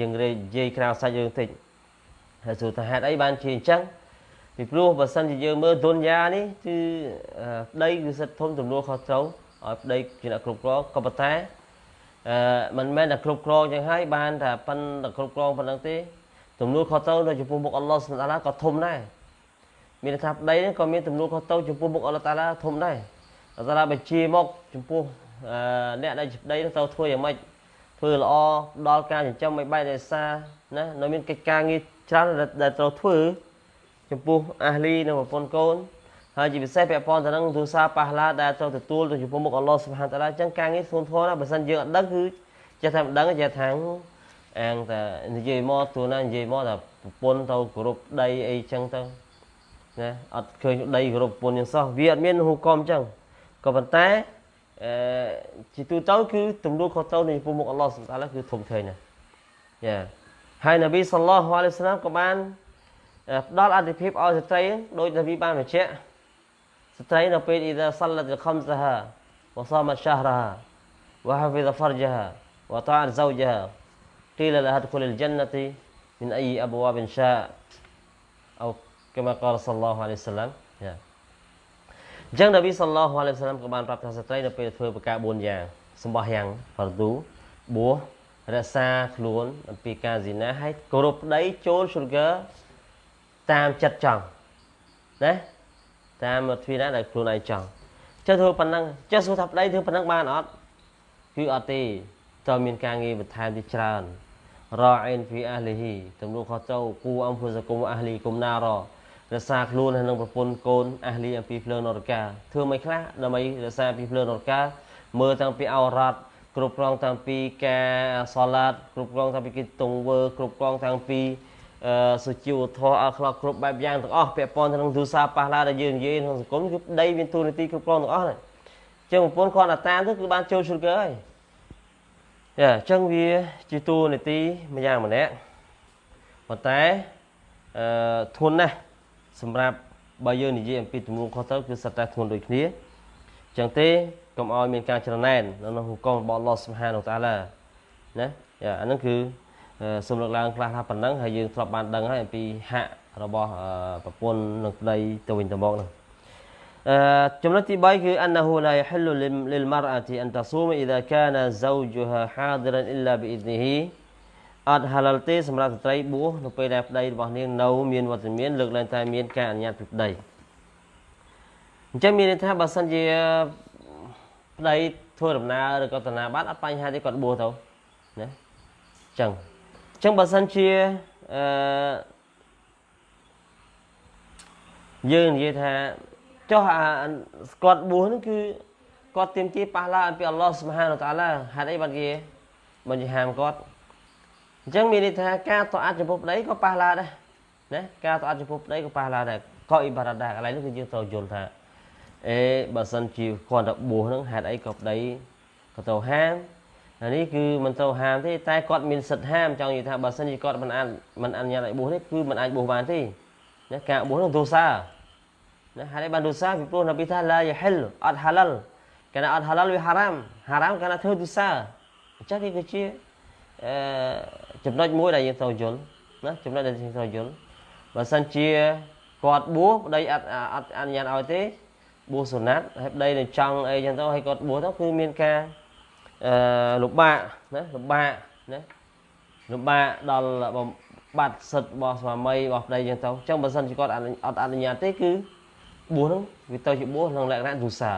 S1: យើងនិយាយក្រៅសាច់យើងតិចហើយសួរថាហេតុអីបានជាអញ្ចឹង ពីព្រោះបើសិនជាយើងមើលទុនយ៉ានេះគឺប្តីគឺសិទ្ធធំទំនួលខុសត្រូវឲ្យប្តីជាអ្នកគ្រប់គ្រងក៏ប៉ុន្តែអឺមិនមែនតែគ្រប់គ្រងចឹងហើយបានតែប៉ុនតែគ្រប់គ្រងប៉ុណ្្នឹងទេទំនួលខុសត្រូវនៅចំពោះមុខអល់ឡោះសុបហានក៏ធំដែរមានថាប្តីនេះក៏មានទំនួលខុសត្រូវចំពោះមុខអល់ឡោះតាឡាធំដែរអល់ឡោះតាឡាបញ្ជាមកចំពោះអ្នកដែលជាប្តីនោះត្រូវធ្វើយ៉ាងម៉េចធ្វើល្អដល់ការចិញ្ចឹមឲ្យបែបរក្សាណានៅមានកិច្ចការងារច្រើនដែលត្រូវធ្វើ ចំពោះអាហ្លីនិងប្រពន្ធកូនហើយជាពិសេសពាក់ព័ន្ធទៅនឹងទូសាប៉ះឡាដែលត្រូវទទួលទៅចំពោះមុខអល់ឡោះសុបហានតាឡាអញ្ចឹងការងារធ្ងន់ធ្ងរណាស់បើសិនយើងអត់ដឹងគឺចេះតែមិនដឹងចេះថាអាងតែនិយាយមកទូណានិយាយមកថាប្រពន្ធទៅគោរពដីអីចឹងទៅណាអត់ឃើញដីគោរពប្រពន្ធយ៉ាងសោះវាអត់មានហូកុំចឹងក៏ប៉ុន្តែអឺជាទូទៅគឺទំនួលខុសត្រូវនៃចំពោះមុខអល់ឡោះសុបហានតាឡាគឺធំធេងណាយ៉ាហើយនប៊ីសល្លោះអាឡៃហ៊ីវសឡាមក៏បាន ផ្ដល់អធិភាពឲ្យស្ត្រីដោយនប៊ីបានបញ្ជាក់ស្ត្រីនៅពេល إذا صلت خمسها وصامت شهرها وحفظ فرجها وطاعت زوجها قيل لها ادخل الجنة من أي أبواب شاء أو كما قال صلى الله عليه وسلم ចាអញ្ចឹងនប៊ីសល្លោះអាឡៃសាឡាមក៏បានប្រាប់ថាស្ត្រីនៅពេលធ្វើប្រការ4យ៉ាងសម្បោះយ៉ាងហ្វារឌូបួសរក្សាខ្លួនអំពីការស៊ីណាហើយគោរពប្តីចូល sugar តាមចិត្តចង់ណាតាមទ្វីណាដែលខ្លួនឯងចង់ចេះធ្វើប៉ុណ្ណឹងចេះសួរថាប្តីធ្វើប៉ុណ្ណឹងបានអត់គឺអត់ទេតើមានការងារបន្ថែមទីច្រើនរ៉អ៊ីនហ្វីអាហ្លីហ៊ីទំនួលខុសត្រូវគូអំភុសគុំអាហ្លីគុំណាររក្សាខ្លួនហើយនឹងប្រពន្ធកូនអាហ្លីអំពីភ្លើងនរកាធ្វើមិនខ្លះដើម្បីរក្សាពីភ្លើងនរកាមើលតាំងពីអរ៉ាត់គ្រប់គ្រងតាំងពីការសឡាតគ្រប់គ្រងតាំងពីកិច្ចទង្វើគ្រប់គ្រងតាំងពី សុជីវធម៌អខ្លោកគ្រប់បែបយ៉ាងទាំងអស់ពាក់ព័ន្ធទៅនឹងទូសាប៉ះឡាដែលយើងនិយាយក្នុងសង្គមគឺប្តីមានទូនាទីគ្រប់គ្រងទាំងអស់ហ្នឹងចចឹងប្រពន្ធគាត់តែតាមទៅគឺបានចូលឈុតកើហើយចាអញ្ចឹងវាជាតួនាទីម្យ៉ាងម្នាក់ប៉ុន្តែអឺធន់ណាស់សម្រាប់បើយើងនិយាយអំពីទំនួលខុសត្រូវគឺសិតតែធ្ងន់ដូចគ្នាអញ្ចឹងទេកុំឲ្យមានការច្រណែននៅក្នុងហុកមរបស់អល់ឡោះសុបហានតាឡាណាយ៉ាអាហ្នឹងគឺ សូមលើកឡើងខ្លះថាប៉ុណ្ណឹងហើយយើងធ្លាប់បានដឹងហើយអំពីហាក់របស់ប្រពន្ធនឹងប្តីទៅវិញទៅមកហ្នឹងអឺចំណុចទី3គឺអនហូឡាយហិលលលលម៉ារអាទីអនតស៊ូមអ៊ីដាកានហ្សៅជូហាហាឌិរអ៊ីឡាប៊ីអ៊ីឌនីហ៊ីអត់ហាឡាល់ទេសម្រាប់ស្ត្រីបួសនៅពេលដែលប្តីរបស់នាងនៅមានវត្តមានលើកឡើងតែមានការអនុញ្ញាតពីប្តីអញ្ចឹងមានន័យថាបើសិនជាប្តីធ្វើដំណើរឬក៏តាណាបាត់អត់បញ្ហាទេគាត់បួសទៅណាអញ្ចឹងអញ្ចឹងបើសិនជាអឺយើងនិយាយថាចុះអាគាត់បួសហ្នឹងគឺគាត់ទៀមទាប៉ះឡាអំពីអល់ឡោះសុបហានតាឡាហេតុអីបានគេបញ្ហាមគាត់អញ្ចឹងមានន័យថាការតអាត់ចំពោះប្តីក៏ប៉ះឡាដែរណាការតអាត់ចំពោះប្តីក៏ប៉ះឡាដែរក៏អ៊ីបារ៉ាដែរកន្លែងនេះគឺយើងត្រូវយល់ថាអេបើសិនជាគាត់ទៅបួសហ្នឹងហេតុអីក៏ប្តីក៏ទៅហាម អានេះគឺមិនទៅហាមទេតែគាត់មានសិទ្ធិហាមចង់និយាយថាបើសិនជាគាត់មិនអាចមិនអនុញ្ញាតឲ្យបួសទេគឺមិនអាចបួសបានទេណាការបួសនោះទោសាណាហេតុអីបានទោសាពីព្រោះនប៊ីថាឡាយហិលអត់ហាឡាល់កាលណាអត់ហាឡាល់វាហារ៉ាមហារ៉ាមកាលណាធ្វើទោសាអញ្ចឹងវាគឺជាអឺចំណុចមួយដែលយើងត្រូវយល់ណាចំណុចដែលយើងត្រូវយល់បើសិនជាគាត់បួសប្តីអត់អត់អនុញ្ញាតឲ្យទេបួសសុណាត់ហើយប្តីនៅចង់អីចឹងទៅហើយគាត់បួសទៅគឺមានការ អឺលំបាកណាលំបាកណាលំបាកដល់បាត់សិទ្ធិរបស់ស្វាមីរបស់ប្តីចឹងទៅអញ្ចឹងបើសិនជាគាត់អត់អនុញ្ញាតទេគឺបួសហ្នឹងវាទៅជាបួសក្នុងលក្ខណៈឌូសា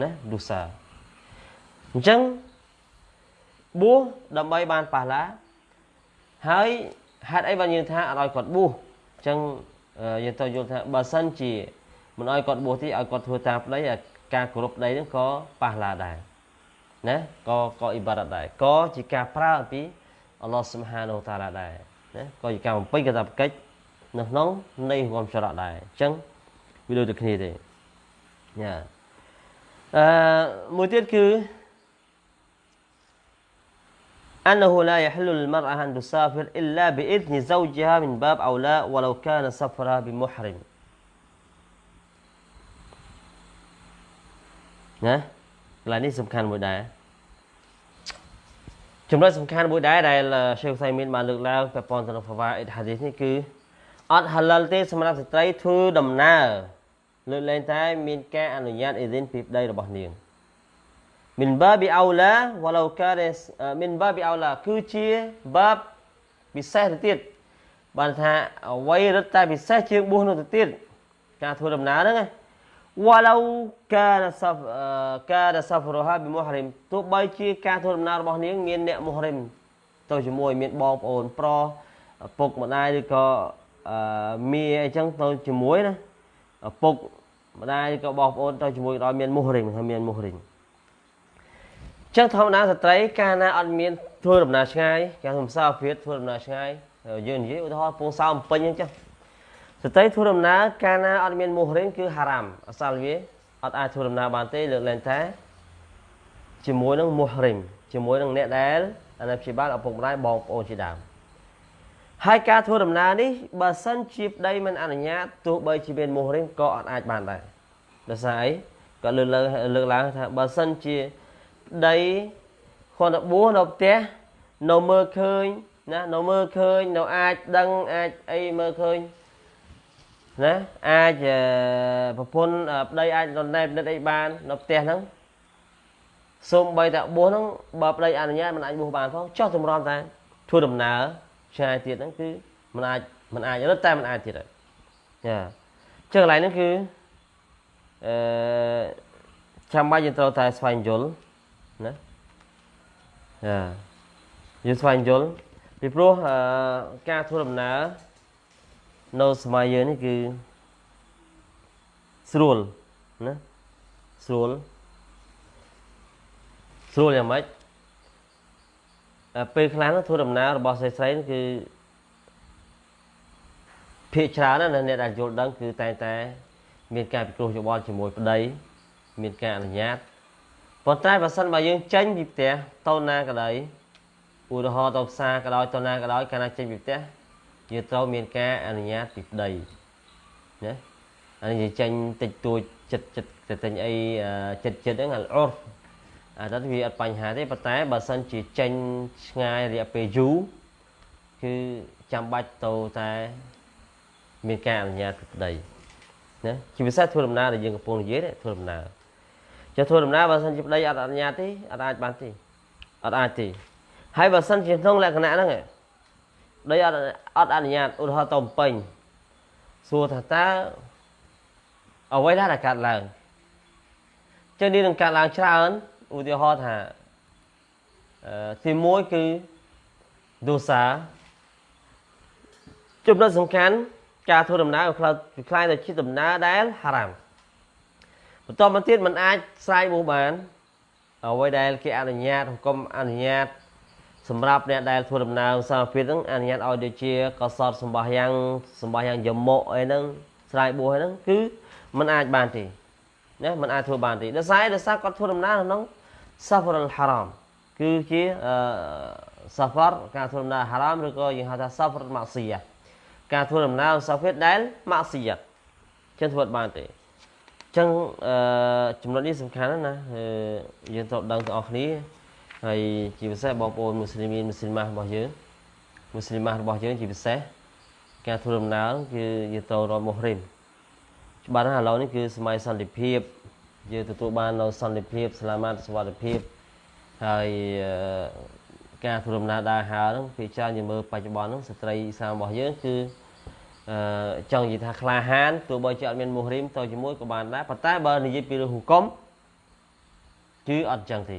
S1: ណាឌូសាអញ្ចឹងបួសដើម្បីបានប៉ះឡាហើយហេតុអីបានយើងថាអត់ឲ្យគាត់បួសអញ្ចឹងយើងទៅយល់ថាបើសិនជាមិនឲ្យគាត់បួសទេឲ្យគាត់ធ្វើតាមប្តីការគោរពប្តីហ្នឹងក៏ប៉ះឡាដែរ ណាក៏ក៏អ៊ីបារ៉ាត់ដែរក៏ជាការប្រើអំពីអល់ឡោះសុបហានូតាឡាដែរណាក៏ជាការបំពេញកាតព្វកិច្ចនៅក្នុងនៃរំចរៈដែរអញ្ចឹងវាដូចតែគ្នាទេញ៉ាអឺមួយទៀតគឺ أنه لا يحل للمرأة أن تسافر إلا بإذن زوجها من باب أولى ولو كان سفرها بمحرم ណា កន្លែងនេះសំខាន់មួយដែរចំណុចសំខាន់មួយដែរដែលရှេខសៃមីនបានលើកឡើងពាក់ព័ន្ធទៅនឹងហ្វាវ៉ាអ៊ីតហាឌីសនេះគឺអត់ហាឡាល់ទេសម្រាប់ស្ត្រីធ្វើដំណើរលើកលែងតែមានការអនុញ្ញាតអ៊ីឌីនពីប្តីរបស់នាងមិនបាប៊ីអោឡាវ៉ាឡូការេមិនបាប៊ីអោឡាគឺជាបាបពិសេសទៅទៀតបានថាអ្វីរត់តែពិសេសជាងបួសនោះទៅទៀតការធ្វើដំណើរហ្នឹងណា walau kana saf kana safruha bi muhrim ទោះបីជាការធ្វើដំណើររបស់នាងមានអ្នកមុហរិមទៅជាមួយមានបងប្អូនប្រុសពុកម្ដាយឬក៏មីអីចឹងទៅជាមួយណាពុកម្ដាយឬក៏បងប្អូនទៅជាមួយដល់មានមុហរិមហើយមានមុហរិមចឹងធម្មតាស្ត្រីកាលណាអត់មានធ្វើដំណើរឆ្ងាយគេហៅភាសាអភិរិទ្ធធ្វើដំណើរឆ្ងាយយើងនិយាយឧទាហរណ៍ពងសោមពេញអញ្ចឹង ស្ត្រីធ្វើដំណើរកាលណាអត់មានមុហរិមគឺហារ៉ាមអសាលវាអត់អាចធ្វើដំណើរបានទេលើកលែងតែជាមួយនឹងមុហរិមជាមួយនឹងអ្នកដែលអាណាព្យាបាលឪពុកម្ដាយបងប្អូនជាដើមហើយការធ្វើដំណើរនេះបើសិនជាប្តីមិនអនុញ្ញាតទោះបីជាមានមុហរិមក៏អត់អាចបានដែរដោយសារអីក៏លើកឡើងលើកឡើងថាបើសិនជាប្តីគាត់ទៅបួសនៅផ្ទះនៅមើលឃើញណានៅមើលឃើញនៅអាចដឹងអាចអីមើលឃើញ ណាអាចប្រពន្ធប្តីអាចរណែបនិតអីបាននៅផ្ទះហ្នឹងសូមបីតាបួសហ្នឹងបើប្តីអនុញ្ញាតមិនអាចបួសបានផងចោះតម្រាំតែធ្វើដំណើរឆ្ងាយទៀតហ្នឹងគឺមិនអាចមិនអាចរត់តែមិនអាចទៀតហើយចាចឹងកន្លែងហ្នឹងគឺអឺចាំបាច់យើងត្រូវតែស្វែងយល់ណាចាយើងស្វែងយល់ពីព្រោះការធ្វើដំណើរ នៅសម័យយើងនេះគឺស្រួលណាស្រួលស្រួលយ៉ាងម៉េចពេលខ្លះធ្វើដំណើររបស់ស្រីស្រីគឺភាកច្រើនណាស់អ្នកដែលយល់ដឹងគឺតែតែ មានការពិគ្រោះយោបល់ជាមួយប្តីមានការអនុញ្ញាតប៉ុន្តែបើសិនបើយើងចេញពីផ្ទះទៅណាក៏ដោយឧទាហរណ៍ទៅផ្សារក៏ដោយទៅណាក៏ដោយកាលណាចេញពីផ្ទះ យើងត្រូវមានការអនុញ្ញាតពីប្តីណាអានេះយើងចេញតិចតួចចិត្តចិត្តទៅទិញអីចិត្តចិត្តហ្នឹងអត់អាទៅវាអត់បញ្ហាទេប៉ុន្តែបើសិនជាចេញឆ្ងាយរយៈពេលយូរគឺចាំបាច់ទៅតែមានការអនុញ្ញាតពីប្តីណាជាពិសេសធ្វើដំណើរដែលយើងកំពុងនិយាយធ្វើដំណើរចុះធ្វើដំណើរបើសិនជាប្តីអត់អនុញ្ញាតទេអត់អាចបានទេអត់អាចទេហើយបើសិនជាក្នុងលក្ខណៈហ្នឹង ប្តីអត់អត់អនុញ្ញាតឧទាហរណ៍ទៅបំពេញសួរថាតើអ្វីដែលកើតឡើងចឹងនេះនឹងកើតឡើងច្រើនឧទាហរណ៍ថាអឺទី1គឺដោសាចំណុចសំខាន់ការធ្វើដំណើរខ្លាចខ្លាយទៅជាដំណើរដែលហារ៉ាមបន្តមកទៀតมันអាចស្រាយបួសបានអ្វីដែលគេអនុញ្ញាតហុគមអនុញ្ញាត សម្រាប់អ្នកដែលធ្វើដំណើរសាភិតហ្នឹងអនុញ្ញាតឲ្យដូចជាកសតសម្បះយ៉ាងសម្បះយ៉ាងយមុអីហ្នឹងស្រាយបួសហ្នឹងគឺมันអាចបានទេណាมันអាចធ្វើបានទេដោយសារដោយសារគាត់ធ្វើដំណើរក្នុងសាហ្វរអលហារ៉ាមគឺជាអឺសាហ្វរការធ្វើដំណើរហារ៉ាមឬក៏យើងហៅថាសាហ្វរម៉ាស៊ីយ៉ាការធ្វើដំណើរសាហ្វរដែលម៉ាស៊ីយ៉ាចឹងធ្វើបានទេចឹងអឺចំណុចនេះសំខាន់ណាស់យើងត្រូវដឹងទាំងអស់គ្នា ហើយជាពិសេសបងប្អូនមូស្លីមីនមូស្លីម៉ារបស់យើងមូស្លីម៉ារបស់យើងជាពិសេសការធ្វើដំណើរគឺយើងត្រូវរកមុហរិមច្បាស់ណាស់ឥឡូវនេះគឺសម័យសន្តិភាពយើងទទួលបាននៅសន្តិភាពស្លាមាតសុវត្ថិភាពហើយការធ្វើដំណើរដើរហើរហ្នឹងពីច្រើនយើងមើលបច្ចុប្បន្នហ្នឹងស្ត្រីអ៊ីស្លាមរបស់យើងគឺអឺចង់និយាយថាក្លាហានទោះបីជាអត់មានមូហរីមទៅជាមួយក៏បានដែរប៉ុន្តែបើនិយាយពីរឿងហុគមគឺអត់ចឹងទេ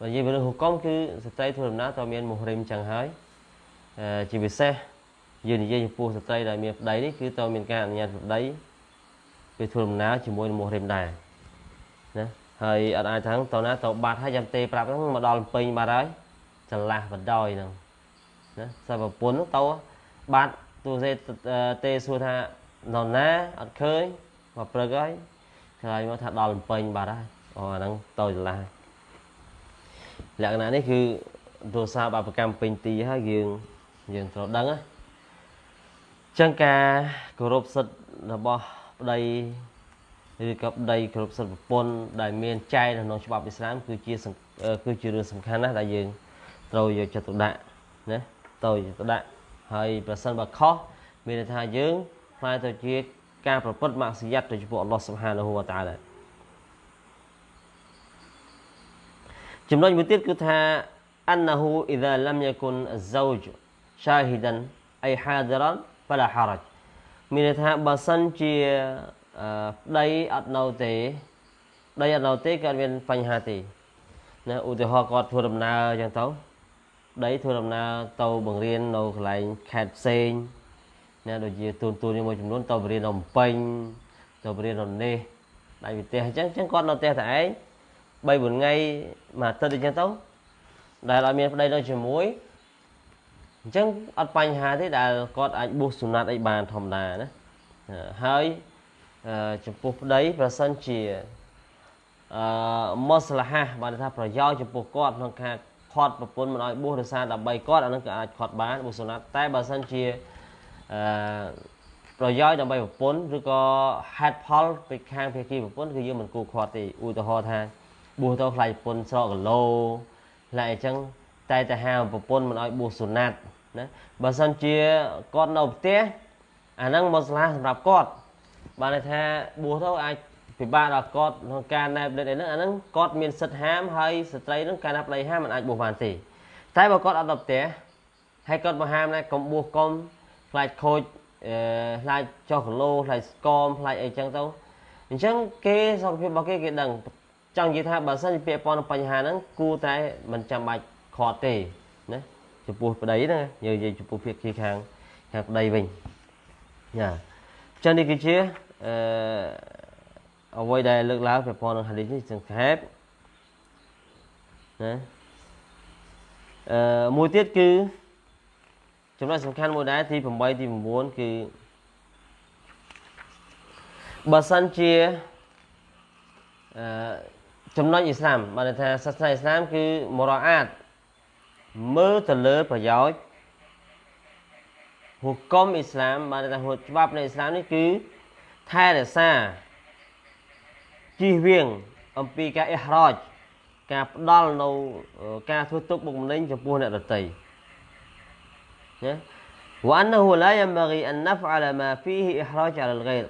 S1: បើនិយាយពីរឿងហុគមគឺស្ត្រីធ្វើដំណើរទៅមានមូហរីមចឹងហើយជាពិសេសយើងនិយាយចំពោះស្ត្រីដែលមានប្តីនេះគឺទៅមានការអនុញ្ញាតប្តីពេលធ្វើដំណើរជាមួយនឹងមូហរីមដែរណាហើយអត់អាចថាទៅណាទៅបាត់ហើយចាំទេប្រាប់ហ្នឹងមកដល់ពេញបាត់ហើយចន្លាស់បណ្ដោយហ្នឹងណាសិប្រពន្ធហ្នឹងទៅបាត់ទូសេទេសួរថានរណាអត់ឃើញមកព្រឹកហើយក្រោយមកថាដល់ពេញបាត់ហើយអូអាហ្នឹងទៅចន្លាស់ លក្ខណៈនេះគឺទូរស័ព្ទអបកម្មពេញទីហើយយើងយើងត្រូវដឹងណាចឹងការគោរពសិទ្ធិរបស់ប្តីឬក៏ប្តីគ្រប់សិទ្ធិប្រពន្ធដែលមានចែងនៅក្នុងច្បាប់អ៊ីស្លាមគឺជាគឺជារឿងសំខាន់ណាស់ដែលយើងត្រូវយកចិត្តទុកដាក់ណាត្រូវយកចិត្តទុកដាក់ហើយប្រសិនបើខុសមានន័យថាយើងខ្លាយទៅជាការប្រព្រឹត្តម៉ាក់សយ៉ាត់ទៅចំពោះអល់ឡោះសុបហានហូវតាឡា ចំណុចមួយទៀតគឺថា annahu idha lam yakun az-zawj shahidan ay hadiran fala haraj មានន័យថាបើសិនជាប្តីអត់នៅទេប្តីអត់នៅទេគាត់មានបញ្ហាទេណាឧទាហរណ៍គាត់ធ្វើដំណើរអញ្ចឹងទៅប្តីធ្វើដំណើរទៅបង្រៀននៅកន្លែងខេត្តផ្សេងណាដូចជាទូនទូនមួយចំនួនទៅបង្រៀននៅភ្នំពេញទៅបង្រៀននៅនេះដៃវិទេសអញ្ចឹងអញ្ចឹងគាត់នៅផ្ទះតែឯង 3 4ថ្ងៃមួយអាទិត្យអញ្ចឹងទៅដែលអត់មានប្តីនៅជាមួយអញ្ចឹងអត់បញ្ហាទេដែលគាត់អាចបួសសុណាត់អីបានធម្មតាណាហើយចំពោះប្តីប្រសិនជាអឺមស្លាហាបានថាប្រយោជន៍ចំពោះគាត់ក្នុងការខាត់ប្រពន្ធមិនឲ្យបួសដោយសារដើម្បីគាត់អានឹងក៏អាចខាត់បានបួសសុណាត់តែបើសិនជាអឺប្រយោជន៍ដើម្បីប្រពន្ធឬក៏ហេតុផលពីខាងភាគីប្រពន្ធគឺយើងមិនគួរខាត់ទេឧទាហរណ៍ថា បួសទៅខ្លាចប្រពន្ធស្រកគីឡូខ្លាចអញ្ចឹងតែតែហាប្រពន្ធមិនឲ្យបួសសុណាត់ណាបើសិនជាគាត់នៅផ្ទះអាហ្នឹងមកស្លាសម្រាប់គាត់បានន័យថាបួសទៅអាចពិបាកដល់គាត់ក្នុងការណែបដិតអីហ្នឹងអាហ្នឹងគាត់មានសិទ្ធិហាមហើយស្ត្រីហ្នឹងការណាប្តីហាមមិនអាចបួសបានទេតែបើគាត់អត់ដល់ផ្ទះហើយគាត់មកហាមណែកុំបួសកុំខ្លាចខូចអឺខ្លាចចុះគីឡូខ្លាចស្គមខ្លាចអីចឹងទៅអញ្ចឹងគេសុខភាពរបស់គេគេដឹង ចង់និយាយថាបើសិនជាពាក់ព័ន្ធនឹងបញ្ហាហ្នឹងគួរតែមិនចាំបាច់ខាត់ទេណាចំពោះប្តីណាយើងនិយាយចំពោះភាគីខាងខាងប្តីវិញយ៉ាចឹងនេះគឺជាអឺអ្វីដែលលើកឡើងពាក់ព័ន្ធនឹងហាឌីសនេះសង្ខេបណាអឺមួយទៀតគឺចំណុចសំខាន់មួយដែរទី8ទី9គឺបើសិនជាអអឺ ចំណុចអ៊ីស្លាមបានថាសាសនាអ៊ីស្លាមគឺមរអាតមើលទៅលើប្រយោជន៍ហុគមអ៊ីស្លាមបានថាច្បាប់នៃអ៊ីស្លាមនេះគឺថែរក្សាជិះវៀងអំពីការអ៊ីហ្រាចការផ្ដល់នៅការធ្វើទុកបុកម្នេញចំពោះអ្នកដទៃណា وأنه لا ينبغي أن نفعل ما فيه إحراج على الغير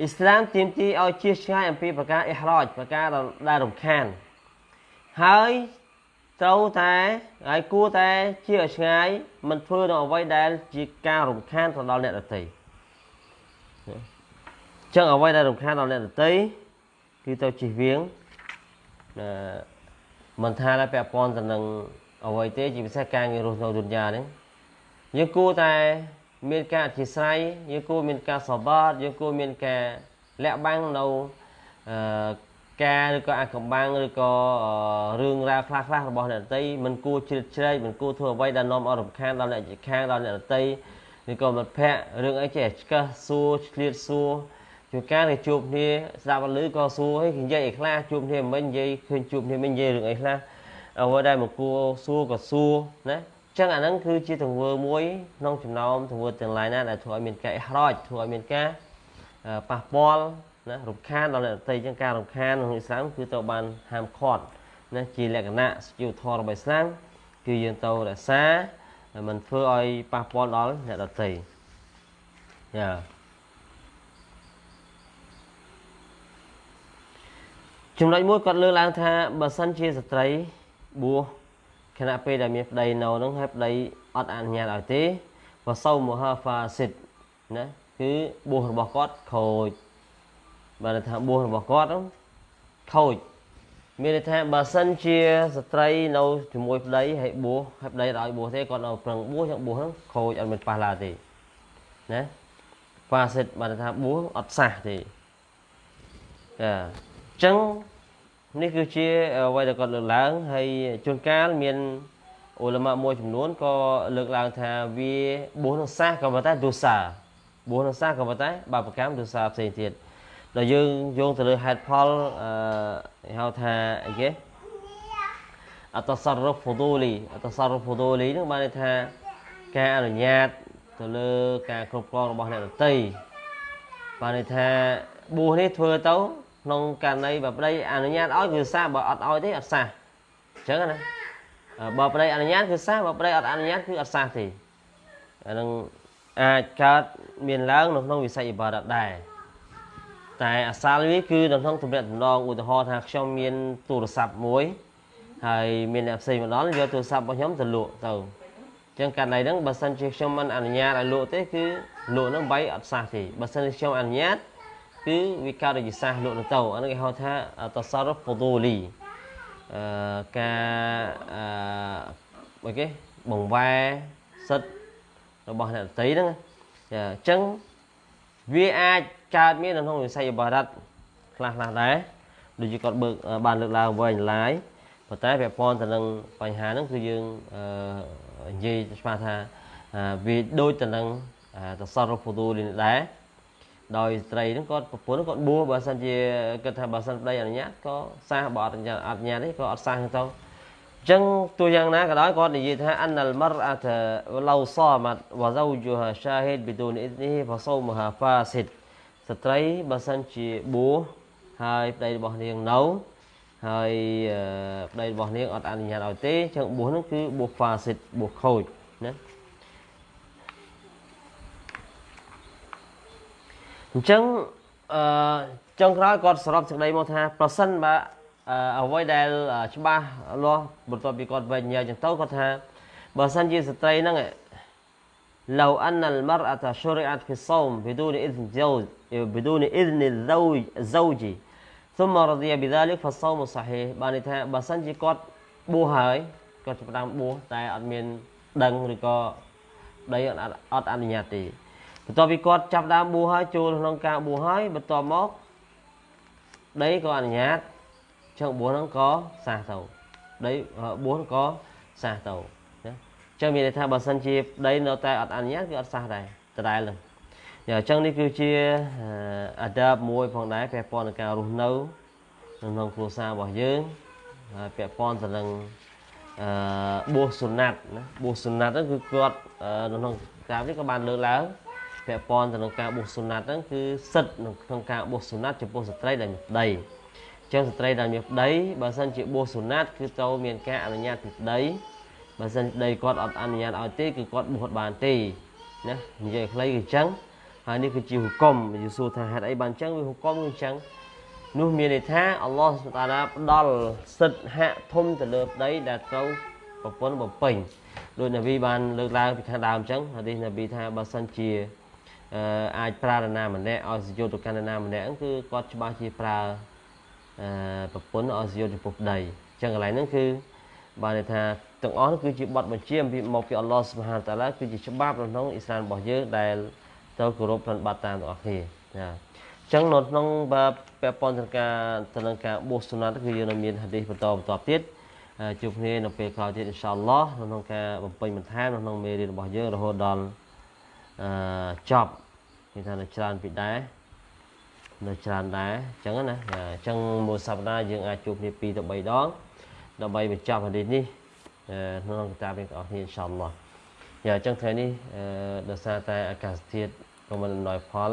S1: អ៊ីស្លាមទាមទារឲ្យជៀសឆ្ងាយអំពីប្រការអ៊ីហ្រាចប្រការដែលរំខានហើយត្រូវតែហើយគួរតែជាឲ្យឆ្ងាយមិនធ្វើនៅអ្វីដែលជាការរំខានទៅដល់អ្នកដទៃចឹងអ្វីដែលរំខានដល់អ្នកដទៃគឺទៅជិះវៀងអឺមិនថាតែពាក់ព័ន្ធទៅនឹងអ្វីទេជាពិសេសការងាររស់នៅទុនយ៉ានេះយើងគួរតែ មានការអធិស្ឋានយើងគួរមានការសបាតយើងគួរមានការលាក់បាំងនៅអឺការឬក៏អាកំបាំងឬក៏រឿងរ៉ាវខ្លះខ្លះរបស់អ្នកដតីមិនគួរជ្រៀតជ្រែកមិនគួរធ្វើអ្វីដែលនាំឲ្យរំខានដល់អ្នកជិតខាងដល់អ្នកដតីឬក៏មិត្តភ័ក្តិរឿងអីចេះឆ្កឹះសួរឆ្លៀតសួរជួនកាលគេជួបគ្នាស្ដាប់ឮក៏សួរឲ្យនិយាយអីខ្លះជួបគ្នាមិននិយាយឃើញជួបគ្នាមិននិយាយរឿងអីខ្លះអ្វីដែលមិនគួរសួរក៏សួរណា ចឹងអាហ្នឹងគឺជាទង្វើមួយក្នុងចំណោមទង្វើទាំងឡាយណាដែលធ្វើឲ្យមានការអះរោចធ្វើឲ្យមានការប៉ះពាល់ណារំខានដល់អ្នកដទៃចឹងការរំខានក្នុងអ៊ីស្លាមគឺទៅបានហាមឃាត់ណាជាលក្ខណៈសជីវធម៌របស់អ៊ីស្លាមគឺយើងទៅរក្សាមិនធ្វើឲ្យប៉ះពាល់ដល់អ្នកដទៃយ៉ាចំណុចមួយគាត់លើកឡើងថាបើសិនជាស្ត្រីបួស ខណៈពេលដែលមានប្តីនៅនឹងហើយប្តីអត់អនុញ្ញាតឲ្យទេវសោមហាហ្វាសិតណាគឺបួសរបស់គាត់ខូចបានថាបួសរបស់គាត់ខូចមានន័យថាបើសិនជាស្ត្រីនៅជាមួយប្តីហើយបួសហើយប្តីឲ្យបួសទេគាត់នៅប្រឹងបួសចឹងបួសហ្នឹងខូចអត់មានប៉ះឡាទេណាហ្វាសិតបានថាបួសអត់សះទេចាអញ្ចឹង នេះគឺជាអ្វីដែលគាត់លើកឡើងហើយជួនកាលមានអ៊ុលម៉ាមួយចំនួនក៏លើកឡើងថាវាបួសនឹងសះក៏ប៉ុន្តែទុសាបួសនឹងសះក៏ប៉ុន្តែបាបកម្មទុសាផ្សេងទៀតដល់យើងយោងទៅលើហេតុផលអឺហៅថាអីគេអតសរហ្វូឌូលីអតសរហ្វូឌូលីនឹងបានន័យថាការអនុញ្ញាតទៅលើការគ្រប់គ្រងរបស់អ្នកដទៃបានន័យថាបួសនេះធ្វើទៅ ក្នុងករណីបើប្តីអនុញ្ញាតឲ្យគឺសះបើអត់ឲ្យទេអត់សះអញ្ចឹងណាបើប្តីអនុញ្ញាតគឺសះបើប្តីអត់អនុញ្ញាតគឺអត់សះទេអានឹងអាចកើតមានឡើងនៅក្នុងវិស័យអ៊ីបារ៉ាត់ដែរតែអាសាលវាគឺនៅក្នុងទំនាក់ទំនងឧទាហរណ៍ថាខ្ញុំមានទូរស័ព្ទមួយហើយមានអ្នកផ្សេងមកដល់យកទូរស័ព្ទរបស់ខ្ញុំទៅលក់ទៅអញ្ចឹងករណីហ្នឹងបើសិនជាខ្ញុំមិនអនុញ្ញាតឲ្យលក់ទេគឺលក់ហ្នឹងបីអត់សះទេបើសិនជាខ្ញុំអនុញ្ញាត គឺវាកើតជាសាសលក់ទៅអានេះគេហៅថាតសរពូលីអឺការអឺអីគេបង្វែសិទ្ធរបស់អ្នកដតីហ្នឹងចាអញ្ចឹងវាអាចកើតមាននៅក្នុងវិស័យអបារតខ្លះខ្លះដែរដូចជាគាត់បើកបានលើកឡើងវិញឡាយប៉ុន្តែពាក់ព័ន្ធទៅនឹងបញ្ហាហ្នឹងគឺយើងអឺនិយាយច្បាស់ថាវាដូចទៅនឹងតសរពូលីនេះដែរ ដោយស្ត្រីហ្នឹងគាត់ប្រពន្ធគាត់បួសបើសិនជាគិតថាបើសិនប្តីអនុញ្ញាតក៏សះបើអត់អនុញ្ញាតអនុញ្ញាតទេក៏អត់សះទៅអញ្ចឹងទោះយ៉ាងណាក៏ដោយគាត់និយាយថាអានលមរអតឡូសាមាត់វ៉ាហ្សូជូហាឆាហេតប៊ីទូនអ៊ីនីហ្វាសូមហាហ្វាសិតស្ត្រីបើសិនជាបួសហើយប្តីរបស់នាងនៅហើយប្តីរបស់នាងអត់អនុញ្ញាតឲ្យទេអញ្ចឹងបួសហ្នឹងគឺបួសហ្វាសិតបួសខូចណា អញ្ចឹងអឺចុងក្រោយគាត់សរុបសេចក្តីមកថាប្រសិនបើអ្វីដែលច្បាស់លាស់បន្ទាប់ពីគាត់វិញញ៉ាំចឹងទៅគាត់ថាបើសិនជាស្ត្រីហ្នឹង لو أن المرأة شرعت في الصوم بدون إذن زوج بدون إذن الزوج زوج ثم رضي بذلك فالصوم صحيح បានន័យថាបើសិនជាគាត់បួសហើយគាត់ចាប់ផ្ដើមបួសតែអត់មានដឹងឬក៏ដីអត់អនុញ្ញាតទេ បន្ទាប់ពីគាត់ចាប់ដើមបួសហើយចូលក្នុងការបួសហើយបន្ទាប់មកដីក៏អនុញ្ញាតចឹងបួសហ្នឹងក៏សះទៅដីបួសក៏សះទៅណាចឹងមានន័យថាបើសិនជាដីនៅតែអត់អនុញ្ញាតគឺអត់សះដែរដដែលហ្នឹងយ៉ាអញ្ចឹងនេះគឺជាអាដាបមួយផងដែរពាក់ព័ន្ធនឹងការរស់នៅក្នុងគ្រួសាររបស់យើងហើយពាក់ព័ន្ធទៅនឹងអឺបួសសុណាត់ណាបួសសុណាត់ហ្នឹងគឺគាត់នៅក្នុងកាលនេះក៏បានលើកឡើង ពាក់ព័ន្ធទៅនឹងការបួសសុណាត់ហ្នឹងគឺសិទ្ធិក្នុងការបួសសុណាត់ចំពោះស្ត្រីដែលមានប្តីចឹងស្ត្រីដែលមានប្តីបើសិនជាបួសសុណាត់គឺត្រូវមានការអនុញ្ញាតពីប្តីបើសិនប្តីគាត់អត់អនុញ្ញាតឲ្យទេគឺគាត់បួសបានទេណានិយាយខ្លីគឺអញ្ចឹងហើយនេះគឺជាហុគមយូស៊ូថាហេតុអីបានអញ្ចឹងវាហុគមគឺអញ្ចឹងនោះមានន័យថាអល់ឡោះសុតាឡាផ្ដល់សិទ្ធិហាក់ធំទៅលើប្តីដែលត្រូវប្រពន្ធបំពេញដោយនប៊ីបានលើកឡើងពីខាងដើមអញ្ចឹងហាឌីសនប៊ីថាបើសិនជា អាចប្រើនរណាម្នាក់ឲ្យសយុទ្ធទៅកាន់នរណាម្នាក់គឺគាត់ច្បាស់ជាប្រើអឺប្រពន្ធឲ្យសយុទ្ធចំពោះប្តីអញ្ចឹងកន្លែងហ្នឹងគឺបានន័យថាទាំងអស់គឺជាបទបញ្ជាពីមកពីអល់ឡោះសុបហានតាឡាគឺជាច្បាប់ក្នុងអ៊ីស្លាមរបស់យើងដែលត្រូវគោរពប្រតិបត្តិតាមទាំងអស់គ្នាណាចឹងនៅក្នុងបើពាក់ព័ន្ធទៅការទៅនឹងការបួសសុណាត់គឺយើងនៅមានហាឌីសបន្តបន្តទៀតជួបគ្នានៅពេលក្រោយទៀតអ៊ីនសាអល់ឡោះក្នុងការបំពេញបន្ថែមក្នុងមេរៀនរបស់យើងរហូតដល់អឺចប់ គេថានៅច្រើនពីដែរនៅច្រើនដែរអញ្ចឹងណាអញ្ចឹងមួយសប្តាហ៍យើងអាចជួបគ្នា2ទៅ3ដងដើម្បីបញ្ចប់ហាឌីសនេះក្នុងគតាបនេះបងប្អូនអ៊ីនសាអល់ឡោះយ៉ាអញ្ចឹងថ្ងៃនេះដោយសារតែអាកាសធាតុក៏មិនអំណោយផល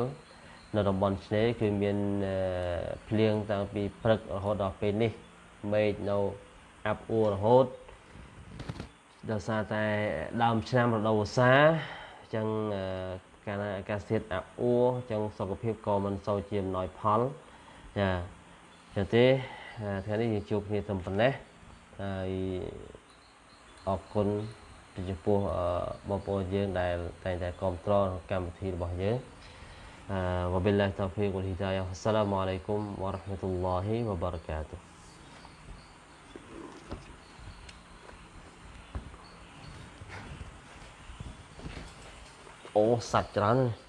S1: នៅតំបន់ឆ្នេរគឺមានភ្លៀងតាំងពីព្រឹករហូតដល់ពេលនេះមេឃនៅអាប់អួររហូតដោយសារតែដើមឆ្នាំរដូវវស្សាអញ្ចឹង កាលណាអាកាសធាតុអាប់អួរអញ្ចឹងសុខភាពក៏មិនសូវជាអំណោយផលចាចឹងទេថ្ងៃនេះយើងជួបគ្នាត្រឹមប៉ុណ្ណេះហើយអរគុណចំពោះបងប្អូនយើងដែលតែងតែគ្រប់គ្រងកម្មវិធីរបស់យើង وبالله التوفيق والهداية والسلام عليكم ورحمة الله وبركاته អូសាច់ច្រើនណាស់